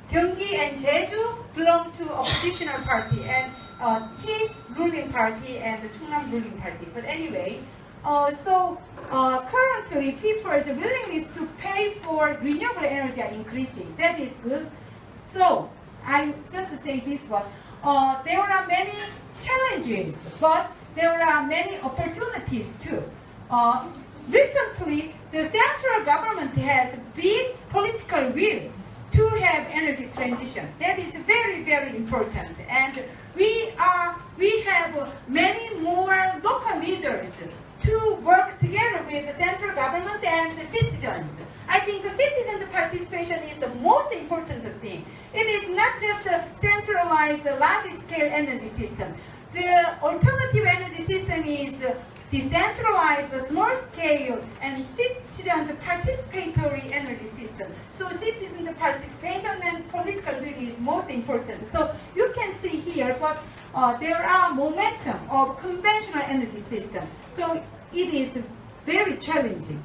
Gyeonggi and Jeju, belong to oppositional party, and uh, he ruling party and the Chungnam ruling party. But anyway, uh, so uh, currently people's willingness to pay for renewable energy are increasing. That is good. So I just say this one. Uh, there are many challenges, but there are many opportunities too. Uh, recently, the central government has big political will to have energy transition. That is very, very important. And we are, we have many more local leaders to work together with the central government and the citizens. I think the citizens' participation is the most important thing. It is not just a centralized uh, large-scale energy system. The alternative energy system is uh, decentralized, small scale, and citizens participatory energy system. So citizens participation and political will is most important. So you can see here, but uh, there are momentum of conventional energy system. So it is very challenging.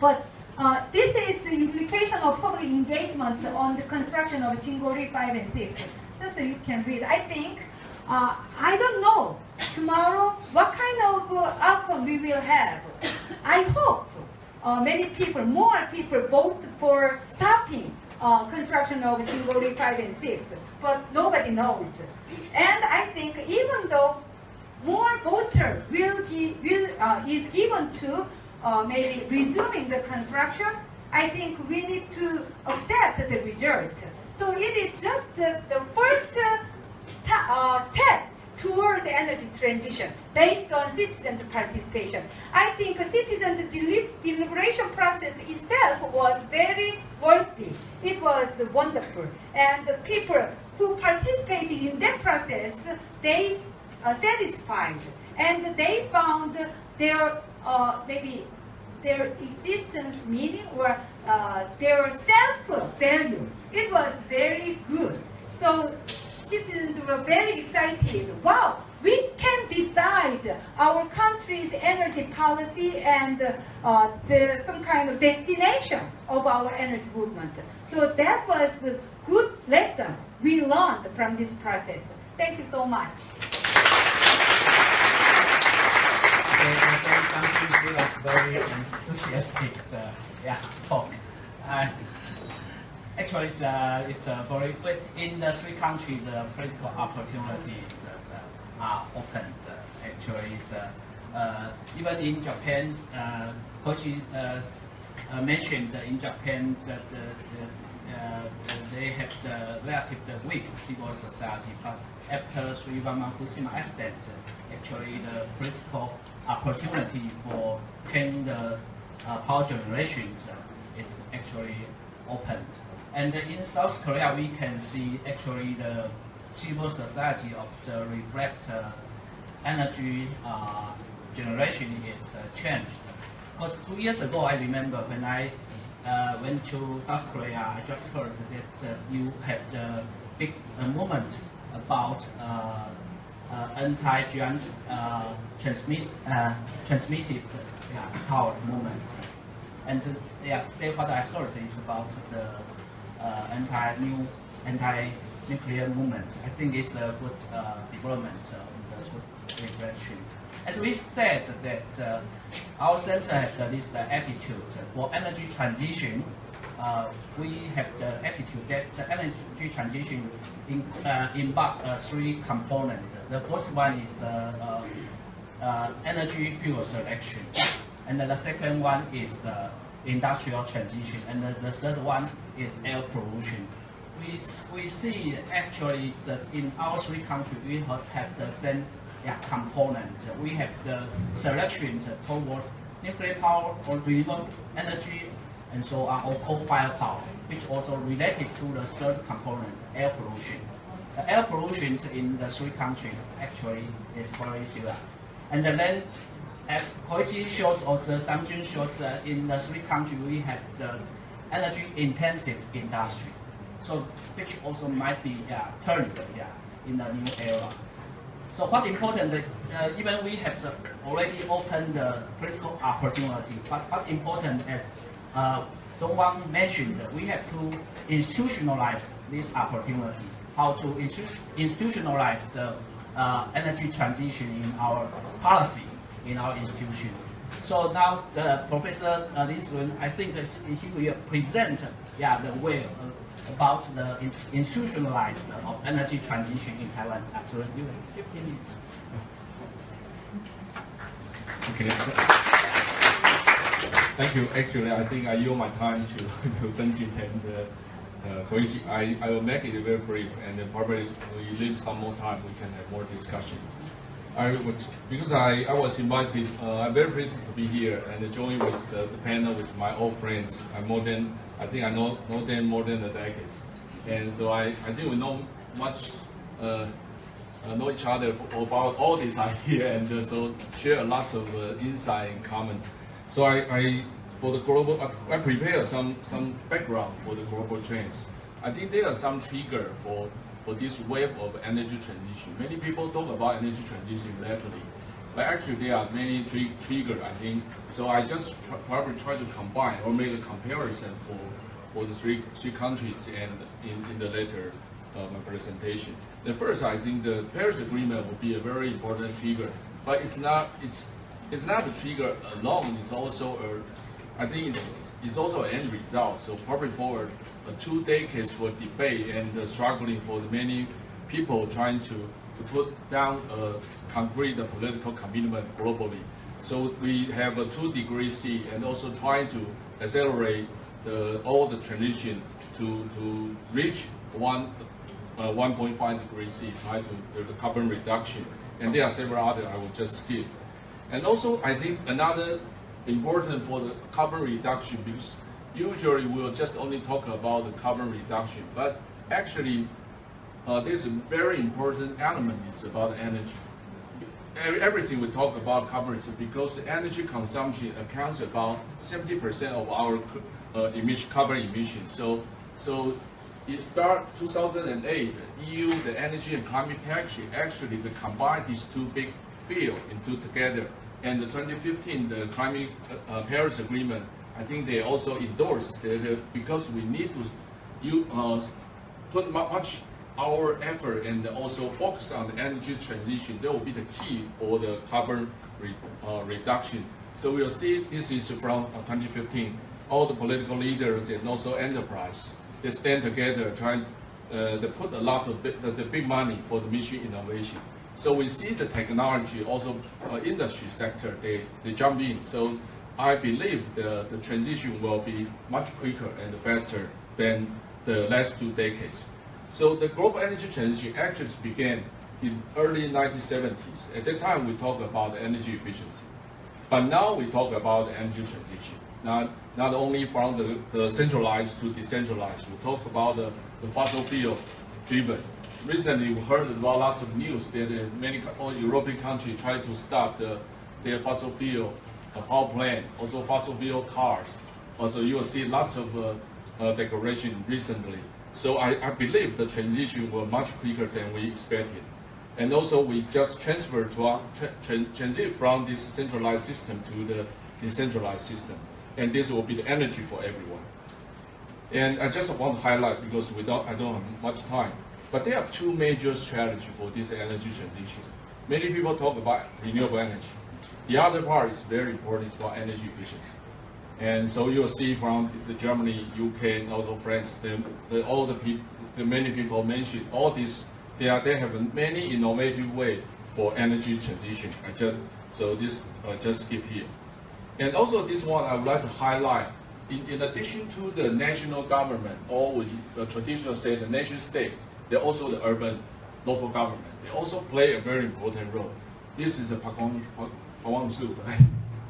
But uh, this is the implication of public engagement on the construction of Shingori 5 and 6. So, so you can read. I think, uh, I don't know tomorrow what kind of uh, outcome we will have. I hope uh, many people, more people vote for stopping uh, construction of Shingori 5 and 6, but nobody knows. And I think even though more voter will, give, will uh, is given to uh, maybe resuming the construction, I think we need to accept the result. So it is just the, the first uh, step toward the energy transition based on citizens' participation. I think citizen deliberation process itself was very worthy. It was wonderful. And the people who participated in that process, they uh, satisfied. And they found their uh, maybe their existence meaning or uh, their self value. It was very good. So citizens were very excited. Wow, we can decide our country's energy policy and uh, the, some kind of destination of our energy movement. So that was a good lesson we learned from this process. Thank you so much. To us very enthusiastic uh, yeah, talk. Uh, actually, it's, uh, it's a very but in the three countries, the political opportunities uh, are opened. Uh, actually, uh, uh, even in Japan, uh, Koichi uh, uh, mentioned in Japan that uh, uh, uh, they have the relatively weak civil society, but after Suiwama Fukushima accident, actually the political opportunity for turning the uh, power generations uh, is actually opened. And in South Korea, we can see actually the civil society of the reflect uh, energy uh, generation is uh, changed. Because two years ago, I remember when I uh, went to South Korea, I just heard that uh, you had a big movement about uh, anti-giant transmit, transmitted yeah, power movement. And yeah, what I heard is about the anti-new, anti-nuclear movement. I think it's a good uh, development uh, and a good reflection. As we said that uh, our center has this uh, attitude for energy transition. Uh, we have the attitude that uh, energy transition in, uh, involve uh, three components. The first one is the uh, uh, energy fuel selection, and the second one is the industrial transition, and the, the third one is air pollution. We, we see actually that in our three countries we have, have the same yeah, component. We have the selection toward nuclear power or renewable energy and so on, or coal-fired power, which also related to the third component, air pollution. The air pollution in the three countries actually is very serious. And then, as Koichi shows or the Samsung shows, uh, in the three countries we have the energy-intensive industry, so which also might be turned yeah, in the new era. So what important, uh, even we have the, already opened the political opportunity, but what important as uh, Dowan mentioned, we have to institutionalize this opportunity, how to institutionalize the uh, energy transition in our policy, in our institution. So now the Professor uh, Lin Sun, I think he will present yeah, the way uh, about the in- institutionalized of energy transition in Taiwan. Absolutely, 15 minutes. Okay. Thank you. Actually, I think I yield my time to to and uh, uh. I, I will make it very brief, and then probably we leave some more time. We can have more discussion. I would, because I, I was invited. Uh, I'm very pleased to be here and join with the, the panel with my old friends. I'm more than I think I know know them more than a decade, and so I, I think we know much. Uh, uh, know each other about all this idea and uh, so share lots of uh, insight and comments. So I, I for the global, I, I prepare some some background for the global trends. I think there are some trigger for for this wave of energy transition. Many people talk about energy transition lately, but actually there are many tri- trigger. I think so. I just tr- probably try to combine or make a comparison for for the three three countries and in, in the later uh, my presentation. The first, I think the Paris Agreement will be a very important trigger, but it's not it's it's not a trigger alone. It's also a I think it's it's also an end result. So probably for uh, two decades for debate and struggling for the many people trying to to put down a concrete political commitment globally. So we have a two degree C and also trying to accelerate the, all the transition to, to reach one, uh, 1.5 degree C, try to the carbon reduction. And there are several other I will just skip. And also, I think another important for the carbon reduction because usually we'll just only talk about the carbon reduction, but actually uh, there's a very important element is about energy. Everything we talk about carbon is because energy consumption accounts about 70% of our uh, emission, carbon emissions. So, so it start 2008, EU, the energy and climate package, actually they combine these two big field into together. And the 2015, the climate uh, Paris Agreement, I think they also endorsed that because we need to you, uh, put much our effort and also focus on the energy transition, that will be the key for the carbon re, uh, reduction. So we'll see this is from uh, 2015. All the political leaders and also enterprise, they stand together trying uh, they put a lot of big, the, the big money for the mission innovation. So we see the technology also uh, industry sector they, they jump in. So I believe the, the transition will be much quicker and faster than the last two decades. So the global energy transition actually began in early 1970s. At that time, we talked about energy efficiency. But now we talk about energy transition. Not, not only from the, the centralized to decentralized. We talk about the, the fossil fuel driven. Recently, we heard about lots of news that uh, many European countries try to stop the, their fossil fuel power plant, also fossil fuel cars. Also, you will see lots of uh, uh, declaration recently. So I, I believe the transition will much quicker than we expected. And also we just transfer to our, tra- tran- transit from this centralized system to the decentralized system. And this will be the energy for everyone. And I just want to highlight because don't, I don't have much time, but there are two major strategies for this energy transition. Many people talk about renewable energy. The other part is very important, about energy efficiency. And so you'll see from the Germany, UK, and also France, the, the, all the the many people mentioned all this. They are they have many innovative way for energy transition. I just so this uh, just skip here. And also this one I would like to highlight. In, in addition to the national government, or we uh, traditionally say the nation state, they're also the urban local government. They also play a very important role. This is a Pakong Pakong Su, right?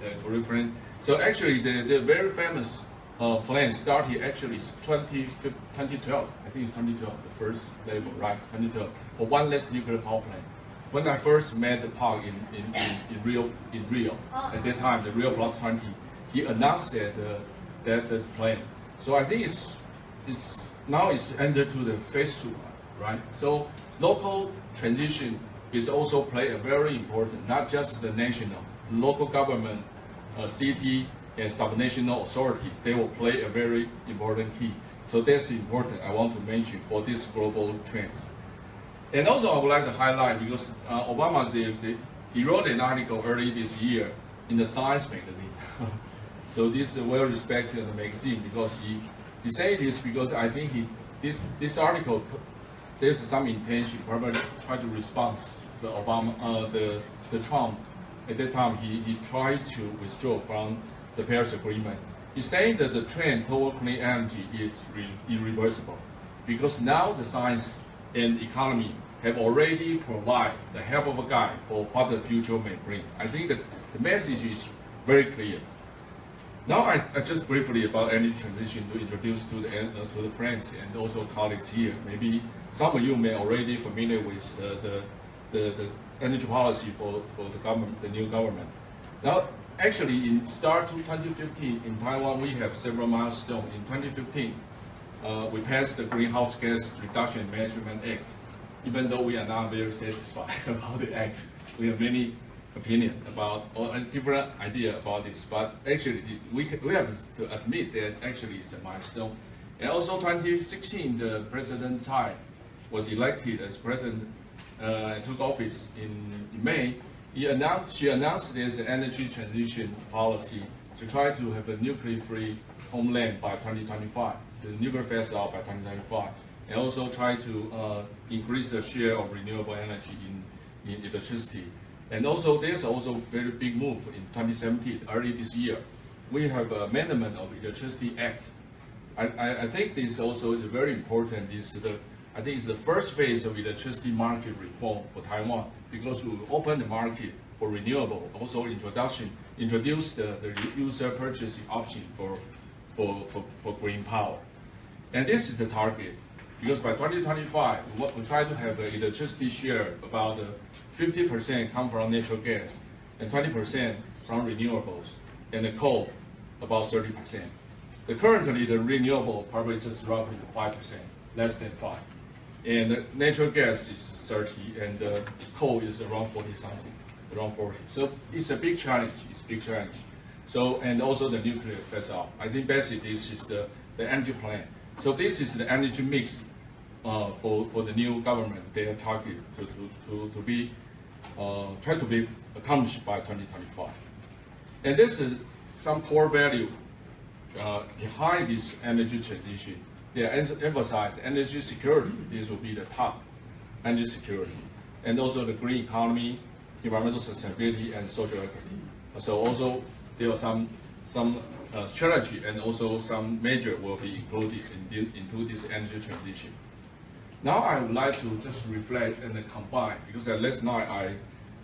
The Korean friend. So actually, the, the very famous uh, plan started actually is 20, 2012. I think it's 2012, the first level, right? 2012 for one less nuclear power plant. When I first met the Park in, in, in, in Rio, in Rio, at that time, the Rio Plus 20, he announced that uh, that the plan. So I think it's it's now it's entered to the phase two, right? So local transition is also play a very important, not just the national, local government, uh, city and subnational authority, they will play a very important key. So that's important I want to mention for this global trends. And also I would like to highlight because uh, Obama the, the, he wrote an article early this year in the Science magazine. so this is a well-respected magazine because he he said this because I think he this this article there's some intention probably try to respond the Obama uh, the the Trump at that time he, he tried to withdraw from the Paris Agreement. He's saying that the trend toward clean energy is re- irreversible because now the science and economy have already provided the help of a guide for what the future may bring. I think that the message is very clear. Now I, I just briefly about energy transition to introduce to the uh, to the friends and also colleagues here. Maybe some of you may already familiar with the, the, the, the energy policy for, for the government, the new government. Now, actually, in start to 2015 in Taiwan, we have several milestones. In 2015, uh, we passed the Greenhouse Gas Reduction Management Act. Even though we are not very satisfied about the act, we have many opinion about or a different idea about this. But actually, we we have to admit that actually it's a milestone. And also, 2016, the President Tsai was elected as president uh, took office in, in May, announced, she announced an energy transition policy to try to have a nuclear-free homeland by 2025, the nuclear phase out by 2025, and also try to uh, increase the share of renewable energy in, in electricity. And also, there's also a very big move in 2017, early this year. We have a amendment of Electricity Act I, I, I think this also is very important. This the, I think it's the first phase of electricity market reform for Taiwan because we open the market for renewable, also introduction, introduce the, the user purchasing option for, for, for, for green power. And this is the target, because by 2025, we we try to have the electricity share about uh, 50% come from natural gas and 20% from renewables, and the coal about 30%. The currently, the renewable probably just roughly 5%, less than 5 And natural gas is 30, and coal is around 40 something, around 40. So it's a big challenge, it's a big challenge. So, and also the nuclear phase out. I think basically this is the, the energy plan. So this is the energy mix uh, for, for the new government, their target to, to, to, to be, uh, try to be accomplished by 2025. And this is some core value uh, behind this energy transition. They emphasize energy security. This will be the top energy security, and also the green economy, environmental sustainability, and social equity. So also there are some some uh, strategy and also some measure will be included in the, into this energy transition. Now I would like to just reflect and combine because last night I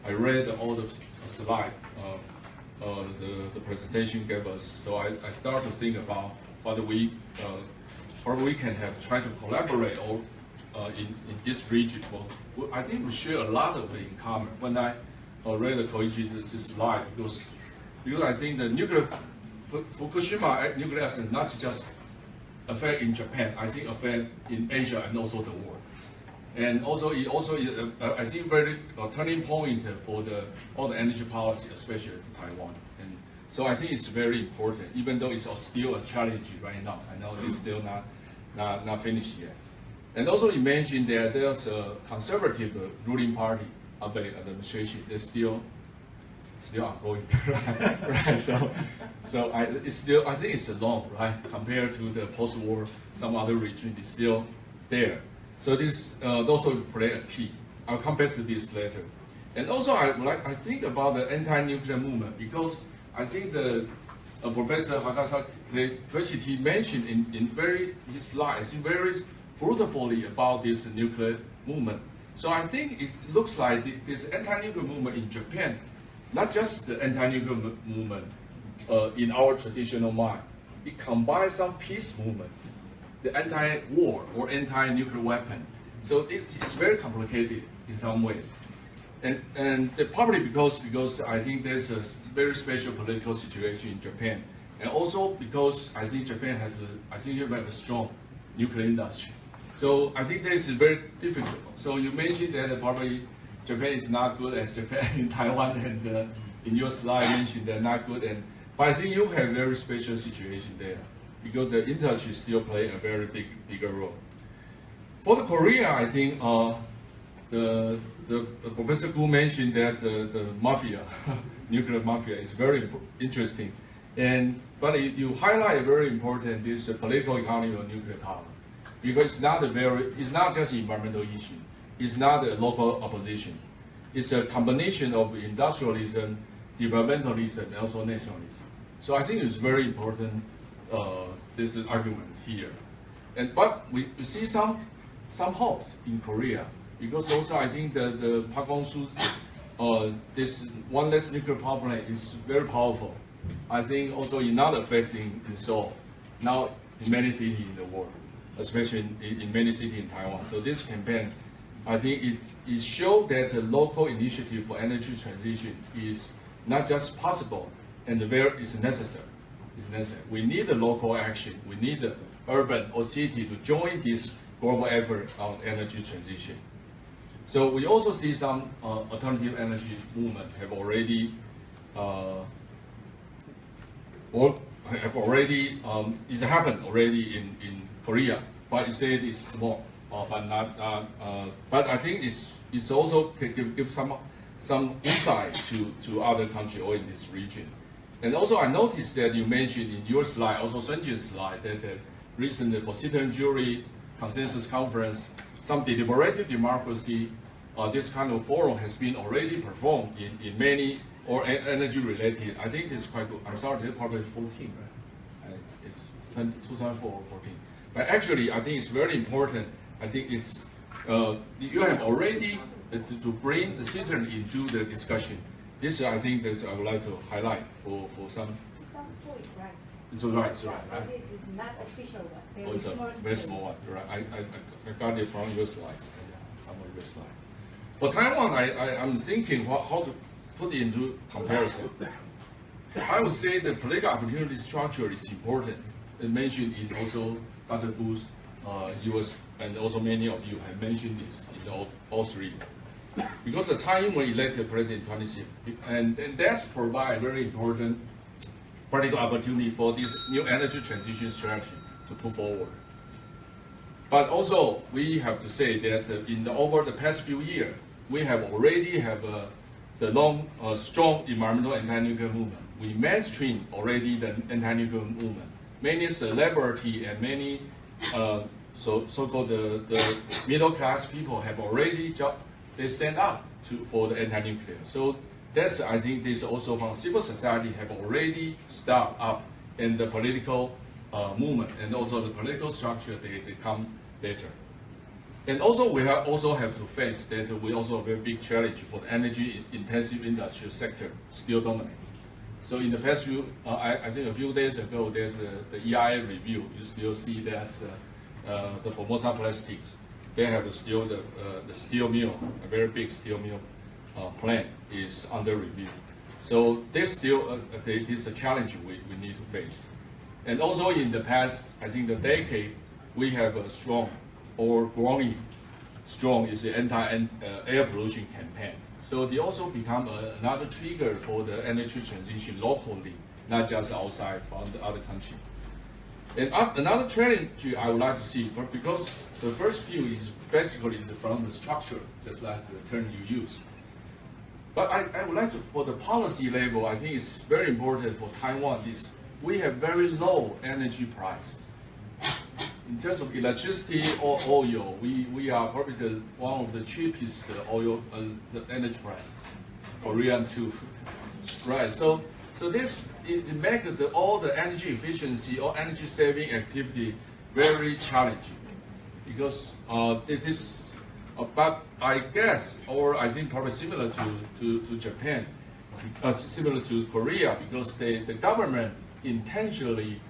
I read all the slide uh, uh, the, the presentation gave us. So I, I start to think about what we uh, or we can have try to collaborate all uh, in, in this region. Well, I think we share a lot of in common. When I uh, read the Koichi this slide, because because I think the nuclear Fukushima uh, nuclear accident not just affect in Japan, I think affect in Asia and also the world. And also, it also is, uh, I think very uh, turning point for the all the energy policy, especially for Taiwan. So I think it's very important, even though it's still a challenge right now. I know it's still not not, not finished yet. And also, you mentioned that there's a conservative ruling party of the administration. It's still still ongoing, right? right. So, so I, it's still I think it's long, right? Compared to the post-war, some other region is still there. So this uh, also play a key. I'll come back to this later. And also, I like I think about the anti-nuclear movement because I think the uh, Professor Hasegawa mentioned in, in very his slides, very fruitfully about this nuclear movement. So I think it looks like the, this anti-nuclear movement in Japan, not just the anti-nuclear movement uh, in our traditional mind, it combines some peace movements, the anti-war or anti-nuclear weapon. So it's, it's very complicated in some way. And, and probably because, because I think there's a very special political situation in Japan. And also because I think Japan has a, I think you have a strong nuclear industry. So I think this is very difficult. So you mentioned that probably Japan is not good as Japan in Taiwan and uh, in your slide mentioned they're not good. And, but I think you have very special situation there because the industry still play a very big, bigger role. For the Korea, I think uh, the, the the Professor Ku mentioned that uh, the mafia, nuclear mafia, is very interesting, and but you, you highlight very important this political economy of nuclear power, because it's not a very it's not just an environmental issue, it's not a local opposition, it's a combination of industrialism, developmentalism, and also nationalism. So I think it's very important uh, this argument here, and but we, we see some some hopes in Korea. Because also I think that the Park Hong-soo, uh, this one less nuclear power plant is very powerful. I think also in not affecting in Seoul, now in many cities in the world, especially in, in, many cities in Taiwan. So this campaign, I think it's, it showed that the local initiative for energy transition is not just possible and where is necessary. It's necessary. We need the local action. We need the urban or city to join this global effort on energy transition. So we also see some uh, alternative energy movement have already uh, or have already um, it's happened already in, in Korea, but you say it's small, uh, but not. Uh, uh, but I think it's it's also give, give some some insight to, to other countries or in this region. And also I noticed that you mentioned in your slide, also Sunjin's slide, that recently for Citizen Jury Consensus Conference, some deliberative democracy, uh, this kind of forum has been already performed in, in many or energy related. I think it's quite good. I'm sorry, probably 14, right? It's 20, 2004 or 14. But actually, I think it's very important. I think it's, uh, you have already uh, to, to bring the citizen into the discussion. This, I think, that I would like to highlight for, for some. It's all right, it's all right, right? It is not official one. Very Oh, it's a small very small one, right? I, I, I got it from your slides, yeah, some of your slides. For Taiwan, I, I, I'm thinking what, how to put it into comparison. I would say the political opportunity structure is important. It mentioned in also Dr. Booth, uh, US, and also many of you have mentioned this in all, all three. Because the time when elected president 26, and, and that's provide very important political opportunity for this new energy transition strategy to put forward. But also, we have to say that uh, in the over the past few years, we have already have uh, the long, uh, strong environmental anti-nuclear movement. We mainstream already the anti-nuclear movement. Many celebrity and many uh, so so-called the, the middle class people have already jo- they stand up to for the anti-nuclear. So that's I think this also from civil society have already started up in the political uh, movement and also the political structure they, they come later. And also we have also have to face that we also have a very big challenge for the energy intensive industrial sector still dominates. So in the past few, uh, I, I think a few days ago, there's a, the EIA review. You still see that uh, uh, the Formosa Plastics, they have still the, uh, the steel mill, a very big steel mill uh, plant is under review. So this still uh, this is a challenge we, we need to face. And also in the past, I think the decade, we have a strong or growing strong is the anti-air pollution campaign. So they also become a, another trigger for the energy transition locally, not just outside from the other country. And uh, another challenge I would like to see, but because the first few is basically is from the structure, just like the term you use. But I, I would like to, for the policy level, I think it's very important for Taiwan is we have very low energy price. In terms of electricity or oil, we, we are probably the, one of the cheapest oil, uh, the energy price. Korean too, right? So, so this it makes the, all the energy efficiency or energy saving activity very challenging because uh, it is, uh, but I guess, or I think probably similar to, to, to Japan, uh, similar to Korea, because they, the government intentionally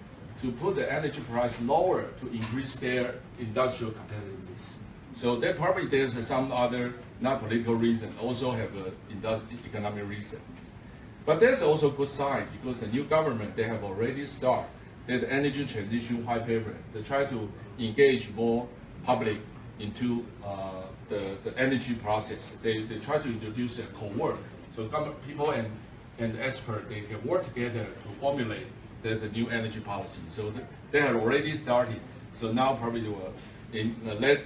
to put the energy price lower to increase their industrial competitiveness. So there probably there's some other not political reason, also have an economic reason. But there's also good side because the new government, they have already started the energy transition white paper. They try to engage more public into uh, the, the energy process. They, they try to introduce a co-work. So government, people and, and experts, they can work together to formulate the, the new energy policy. So th they have already started. So now probably will, in uh, late,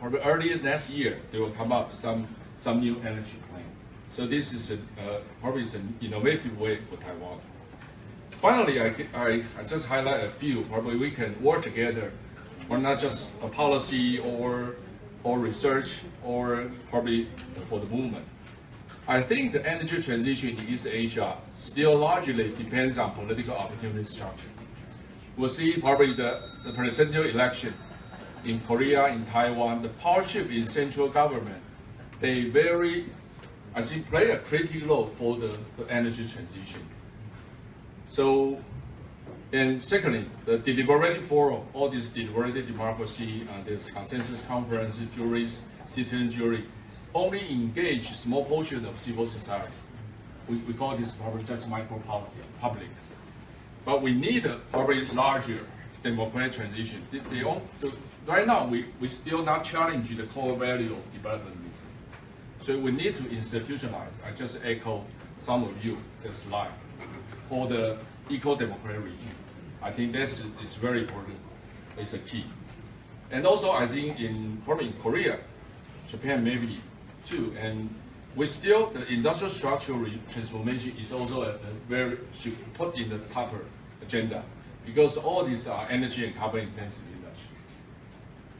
probably early next year, they will come up some, some new energy plan. So this is a, uh, probably an innovative way for Taiwan. Finally, I, I, I just highlight a few. Probably we can work together, or not just a policy or or research or probably for the movement. I think the energy transition in East Asia still largely depends on political opportunity structure. We'll see probably the, the presidential election in Korea, in Taiwan, the power shift in central government, they very, I think, play a critical role for the, the energy transition. So, and secondly, the deliberative forum, all this deliberative democracy, and this consensus conference, juries, citizen jury, only engage small portion of civil society. We, we call this probably just micro public. But we need a probably larger democratic transition. They, they all, the, right now, we, we still not challenge the core value of development. So we need to institutionalize. I just echo some of you the slide for the eco-democratic regime. I think this is very important. It's a key. And also, I think in probably in Korea, Japan maybe too, and we still the industrial structural transformation is also a, a very should put in the top agenda because all these are energy and carbon intensive industry.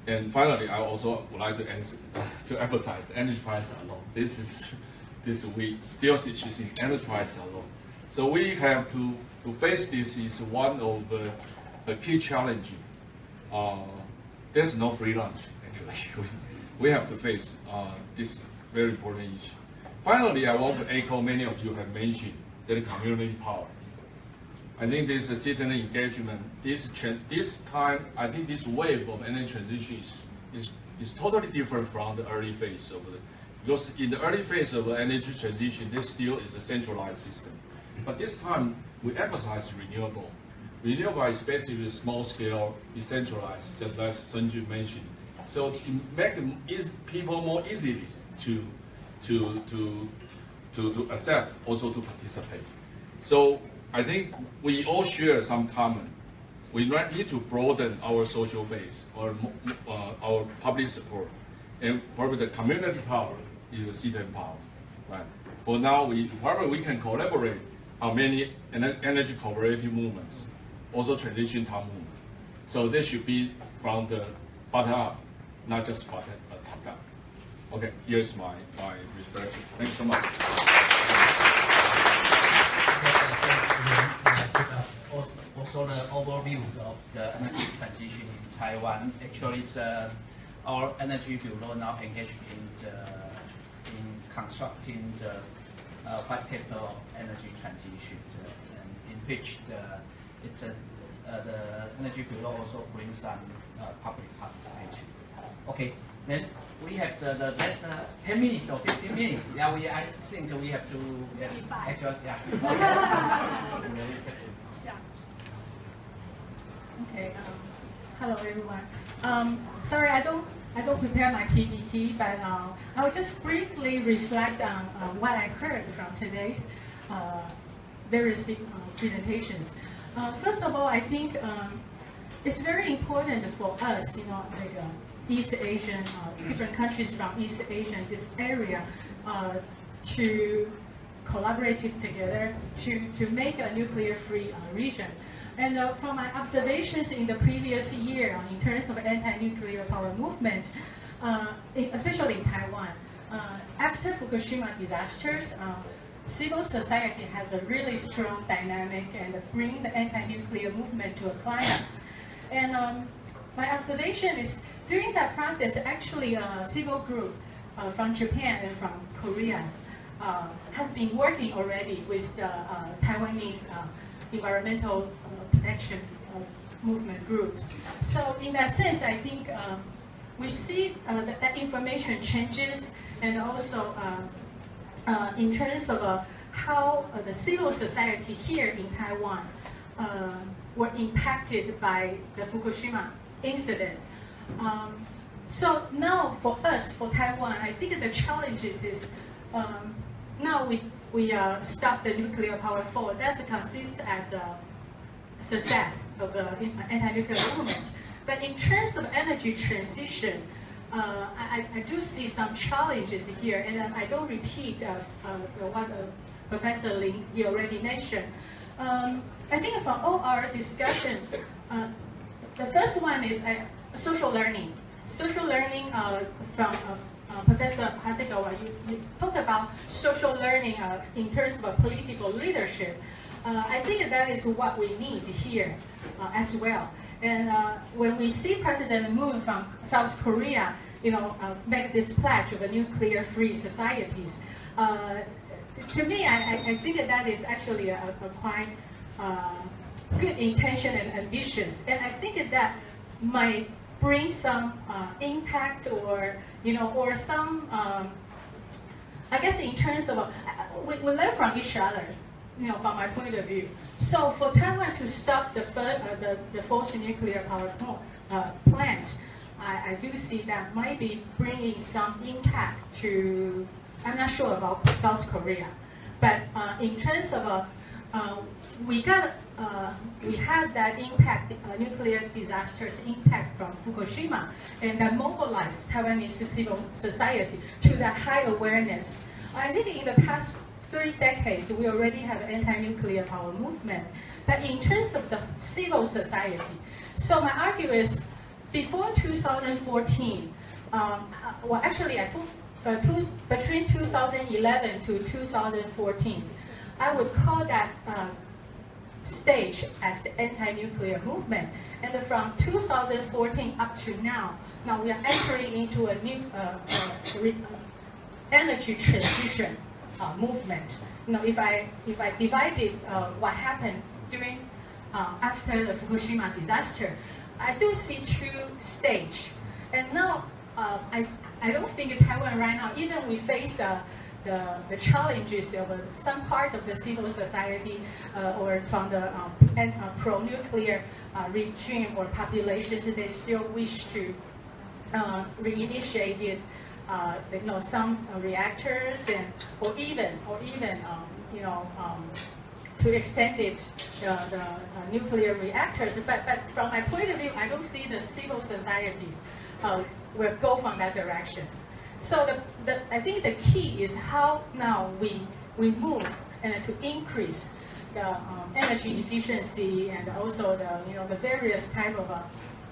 And finally, I also would like to answer, to emphasize energy price alone. This is this we still see energy price alone. So we have to, to face this is one of the, the key challenge. Uh, there's no free lunch, actually. we have to face uh, this very important issue. Finally, I want to echo many of you have mentioned that community power. I think this is citizen engagement. This this time, I think this wave of energy transition is, is, is totally different from the early phase of the, because in the early phase of the energy transition, this still is a centralized system. But this time, we emphasize renewable. Renewable is basically small scale, decentralized, just as Sunju mentioned. So it make people more easily to, to, to, to, to accept, also to participate. So I think we all share some common. We need to broaden our social base or uh, our public support. And probably the community power is the citizen power, right? For now, we probably we can collaborate on many energy cooperative movements, also transition time movement. So this should be from the bottom up, not just bottom, uh, top down. Okay, here's my, my reflection. Thanks so much. Also, the overviews of the energy transition in Taiwan. Actually, the, our energy bureau now engaged in the, in constructing the uh, white paper of energy transition, uh, and in which the, it's a, uh, the energy bureau also brings some uh, public participation. Okay, then we have the, the last uh, 10 minutes or 15 minutes. Yeah, we I think we have to yeah, actually yeah. Okay. Yeah. Okay. Um, hello, everyone. Um, sorry, I don't I don't prepare my PPT, but uh, I will just briefly reflect on uh, what I heard from today's uh, various uh, presentations. Uh, first of all, I think um, it's very important for us, you know, like uh, East Asian, different countries from East Asia, this area, to collaborate together to, to make a nuclear-free region. And uh, from my observations in the previous year uh, in terms of anti-nuclear power movement, uh, especially in Taiwan, uh, after Fukushima disasters, uh, civil society has a really strong dynamic and bring the anti-nuclear movement to a climax. And um, my observation is during that process, actually a civil group uh, from Japan and from Korea has been working already with the Taiwanese environmental protection movement groups. So in that sense, I think um, we see uh, that, that information changes and also uh, uh, in terms of uh, how uh, the civil society here in Taiwan uh, were impacted by the Fukushima incident. Um, so now for us, for Taiwan, I think the challenge is um, now we, we stop the nuclear power fall. That consists as a success of the anti-nuclear movement. But in terms of energy transition, uh, I, I, do see some challenges here, and I don't repeat uh, uh, what uh, Professor Lin already mentioned. Um, I think from all our discussion, uh, the first one is uh, social learning. Social learning from Professor Hasegawa, you, you talked about social learning in terms of political leadership. Uh, I think that is what we need here uh, as well. And uh, when we see President Moon from South Korea, you know, uh, make this pledge of a nuclear-free societies, uh, to me, I, I, think that that is actually a, a quite uh, good intention and ambitions. And I think that might bring some impact or, you know, or some, um, I guess in terms of, we, we learn from each other you know, from my point of view. So for Taiwan to stop the, uh, the, the fourth nuclear power uh, plant, I, I do see that might be bringing some impact to, I'm not sure about South Korea, but uh, in terms of, uh, uh we got, uh, we had that impact, nuclear disasters impact from Fukushima, and that mobilized Taiwanese civil society to that high awareness. I think in the past three decades, we already have anti-nuclear power movement. But in terms of the civil society, so my argument is, before 2014, um, uh, well, actually, I think uh, two, between 2011 to 2014, I would call that uh, stage as the anti-nuclear movement. And from 2014 up to now, now we are entering into a new uh, uh energy transition uh, movement. Now, if I if I divided uh, what happened during uh, after the Fukushima disaster, I do see two stage. And now uh, I I don't think Taiwan right now even we face uh, the, the challenges of some part of the civil society uh, or from the um, uh, pro-nuclear uh, regime or populations, they still wish to reinitiate it uh, you know, some uh, reactors and or even or even um, you know um, to extend it the, the uh, nuclear reactors. But but from my point of view, I don't see the civil societies will go from that direction. So the, the I think the key is how now we we move and to increase the um, energy efficiency and also the you know the various type of uh,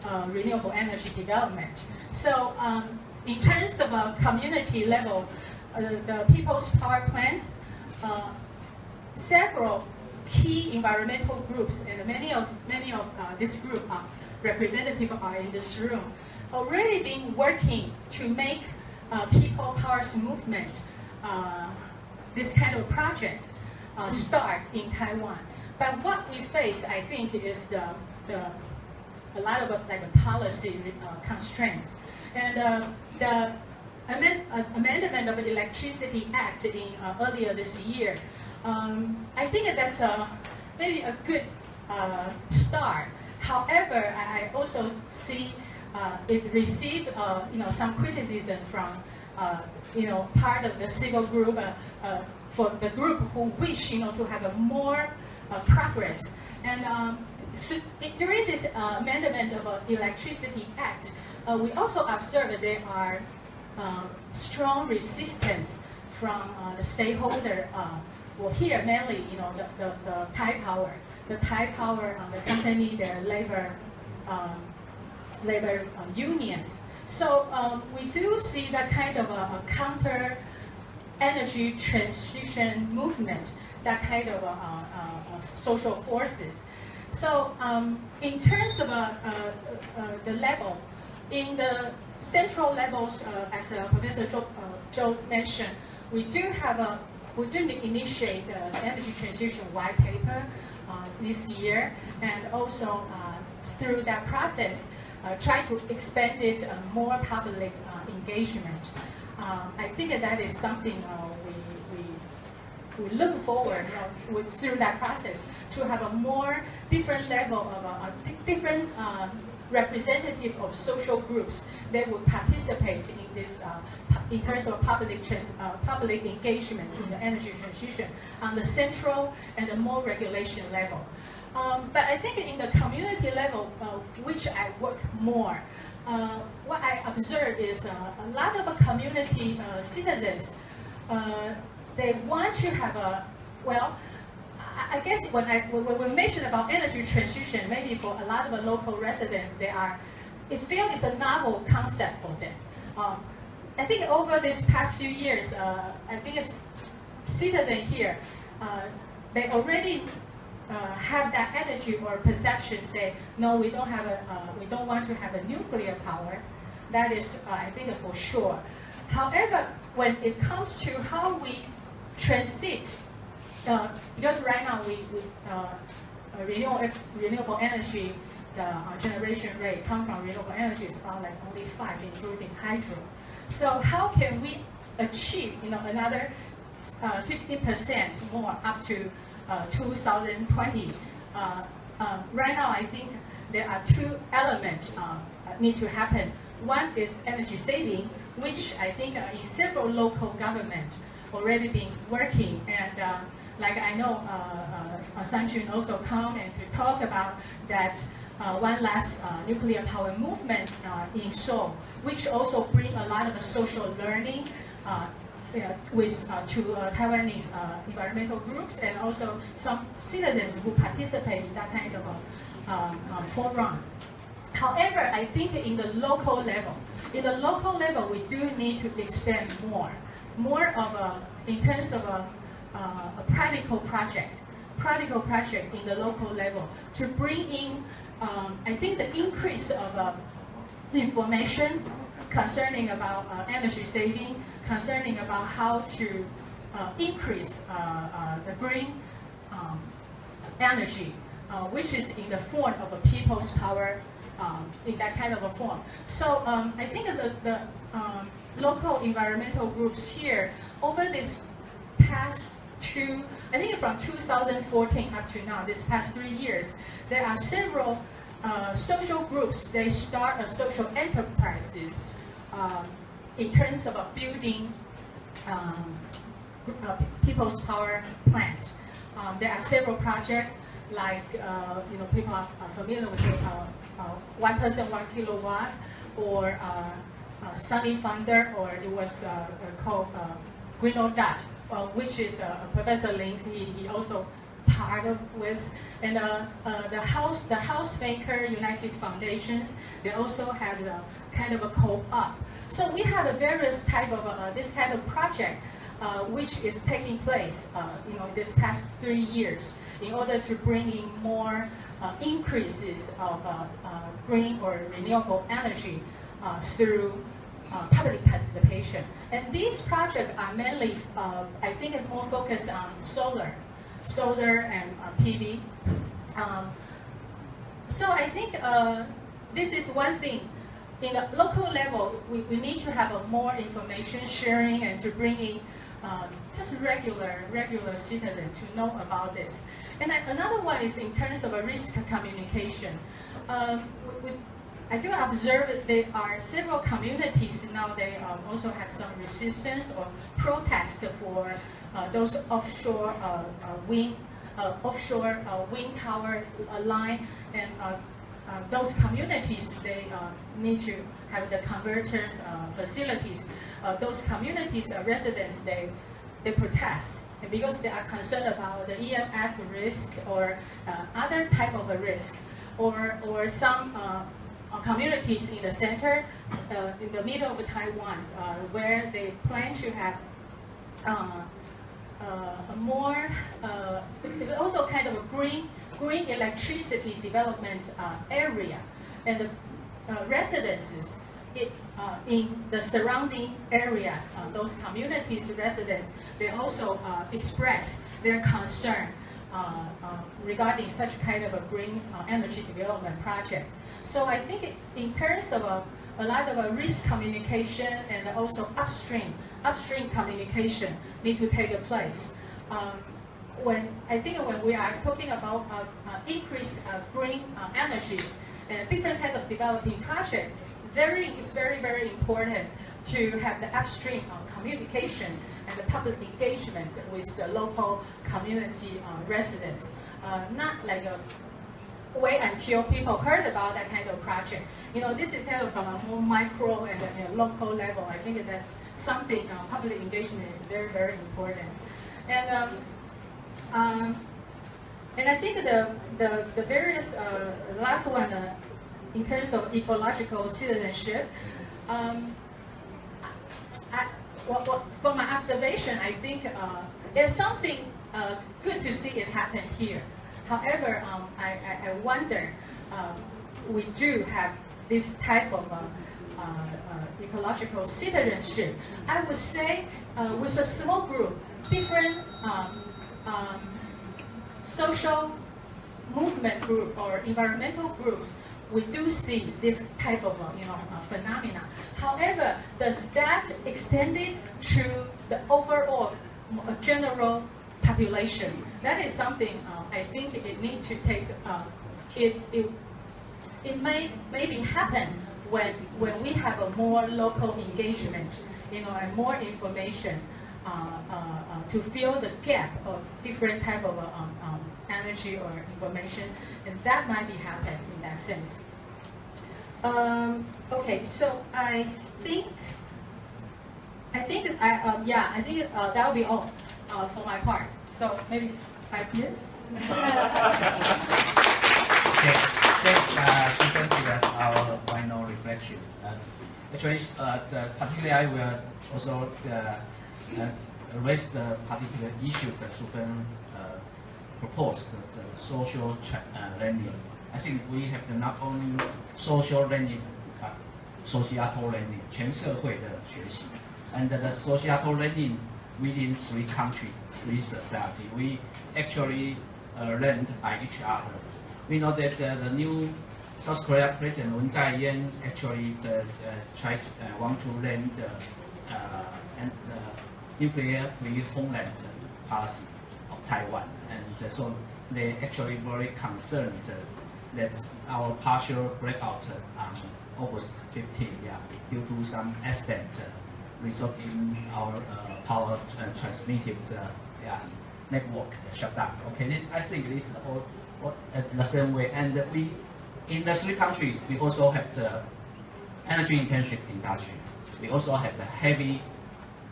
uh, renewable energy development. So um, in terms of a community level, uh, the People's Power Plant, uh, several key environmental groups, and many of many of uh, this group are representative are in this room, already been working to make uh, People Powers movement uh, this kind of project uh, start in Taiwan. But what we face, I think, is the, the a lot of like policy constraints. And uh, the amend, uh, Amendment of the Electricity Act in uh, earlier this year, um, I think that's a, maybe a good uh, start. however, I also see uh, it received uh, you know some criticism from uh, you know part of the civil group uh, uh, for the group who wish you know to have a more uh, progress and. Um, so during this amendment of Electricity Act, we also observed that there are uh, strong resistance from the stakeholder. Well, here mainly, you know, the, the, the Thai Power, the Thai Power, uh, the company, their labor, um, labor uh, unions. So um, we do see that kind of a, a counter energy transition movement, that kind of, uh, uh, of social forces. So um, in terms of uh, uh, uh, the level, in the central levels, uh, as uh, Professor Joe, uh, Joe mentioned, we do have a, we do initiate an energy transition white paper uh, this year, and also uh, through that process, uh, try to expand it uh, more public uh, engagement. Um, I think that, that is something uh, we, look forward you know, with, through that process to have a more different level of di- different uh, representative of social groups that would participate in this uh, in terms of public uh, public engagement in the energy transition on the central and the more regulation level. Um, but I think in the community level, uh, which I work more, uh, what I observe is uh, a lot of community uh, citizens uh, they want to have a well I- guess when I when we mention about energy transition, maybe for a lot of local residents, they are it feels it's a novel concept for them. Um, I think over this past few years, uh, I think it's citizen here, they already uh, have that attitude or perception. Say, no, we don't have a uh, we don't want to have a nuclear power. That is, uh, I think, for sure. However, when it comes to how we transit uh, because right now we, we uh, uh, renewable, renewable energy, the generation rate come from renewable energy is about like only five, including hydro. So how can we achieve, you know, another uh, 15% more up to 2020? Uh, um, right now, I think there are two elements uh, that need to happen. One is energy saving, which I think uh, in several local government already been working and uh, like I know uh, uh, Sanjun also come and to talk about that uh, one last uh, nuclear power movement uh, in Seoul, which also bring a lot of social learning uh, with uh, to uh, Taiwanese uh, environmental groups and also some citizens who participate in that kind of a um, um, forum. However, I think in the local level, in the local level, we do need to expand more, more of a, in terms of a, uh, a practical project, practical project in the local level to bring in, um, I think the increase of uh, information concerning about uh, energy saving, concerning about how to uh, increase uh, uh, the green um, energy, uh, which is in the form of a people's power, um, in that kind of a form. So um, I think the, the um, local environmental groups here, over this past two, I think from 2014 up to now, this past three years, there are several uh, social groups, they start a social enterprises um, in terms of building um, uh, people's power plant. Um, there are several projects like uh, you know people are, familiar with uh, uh, one person one kilowatt or uh, uh, SunnyFounder or it was called Green Dot, which is Professor Lin. He, he also part of with and uh, uh, the house the housemaker united foundations they also have a kind of a co-op so we have a various type of uh, this kind of project uh, which is taking place uh, you know this past three years in order to bring in more uh, increases of uh, uh, green or renewable energy uh, through uh, public participation. And these projects are mainly, uh, I think, more focused on solar, solar and uh, PV. Um, so I think uh, this is one thing. In the local level, we, we need to have a more information sharing and to bring in um, just regular regular citizen to know about this. And another one is in terms of a risk communication. Um, we, we, I do observe that there are several communities now. They um, also have some resistance or protest for those offshore uh, uh, wind, uh, offshore uh, wind power uh, line, and uh, uh, those communities they uh, need to have the converters uh, facilities. Uh, those communities uh, residents they they protest and because they are concerned about the EMF risk or uh, other type of a risk, or or some. Uh, uh, communities in the center, uh, in the middle of Taiwan, uh, where they plan to have uh, uh, a more, uh, it's also kind of a green, green electricity development uh, area. And the uh, residences it, uh, in the surrounding areas, uh, those communities residents, they also uh, express their concern uh, uh, regarding such kind of a green uh, energy development project. So I think it- in terms of a, lot of risk communication and also upstream, upstream communication need to take place. Um, when I think when we are talking about uh, uh, increased uh, green uh, energies and different kind of developing project, very it's very very important to have the upstream uh, communication and the public engagement with the local community uh, residents. Not like a wait until people heard about that kind of project. You know, this is kind of from a more micro and, and local level. I think that's something uh, public engagement is very, very important. And um, um, and I think the the, the various uh, last one uh, in terms of ecological citizenship. Um, I, well, well, from my observation, I think uh, there's something uh, good to see it happen here. However, um, I, I, I wonder, um, we do have this type of uh, uh, uh, ecological citizenship. I would say uh, with a small group, different um, um, social movement group or environmental groups, we do see this type of uh, you know uh, phenomena. However, does that extend it to the overall uh, general population? That is something uh, I think it need to take. Uh, it, it it may maybe happen when when we have a more local engagement, you know, and more information uh, uh, uh, to fill the gap of different type of um, um, energy or information, and that might be happen in that sense. Um, okay, so I think I think I um, yeah I think uh, that will be all uh, for my part. So maybe five minutes. Okay, thank uh, Susan give us our final reflection. Uh, actually, uh, the, particularly I will also uh, uh, raise the particular issue that Susan uh, proposed, the, the social tra- uh, learning. I think we have the not only social learning, but societal learning, 全社会的学习. And the societal learning within three countries, three society, we actually uh, learned by each other. We know that uh, the new South Korea President Moon Jae-in actually uh, uh, tried uh, want to learn the uh, and the nuclear-free homeland policy of Taiwan, and uh, so they actually very concerned uh, that our partial breakout uh, on August 15, yeah, due to some accident, uh, result in our uh, power uh, transmitted yeah, network shut down. Okay, I think it is all, all uh, the same way. And we, in the three countries, we also have the energy intensive industry. We also have the heavy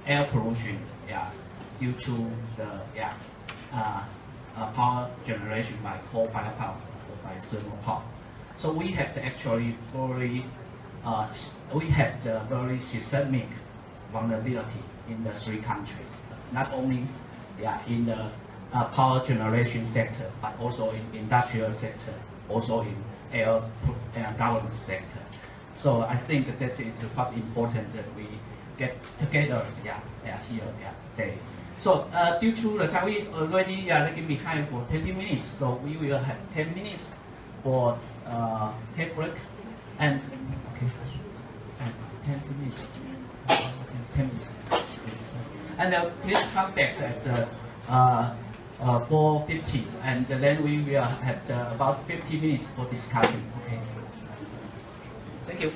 air pollution, yeah, due to the yeah, uh, uh, power generation by coal-fired power or by thermal power. So we have to actually very, uh, we have the very systemic vulnerability in the three countries. Not only yeah, in the uh, power generation sector, but also in industrial sector, also in air uh, government sector. So I think that it's quite important that we get together, yeah, yeah, here, yeah, today. So uh, due to the time we already yeah, lagging behind for 20 minutes, so we will have 10 minutes for uh, take break and okay, and 10 minutes, 10 minutes. And uh, please come back at uh, uh, uh 4.50 and then we will have uh, about 50 minutes for discussion. Okay. Thank you.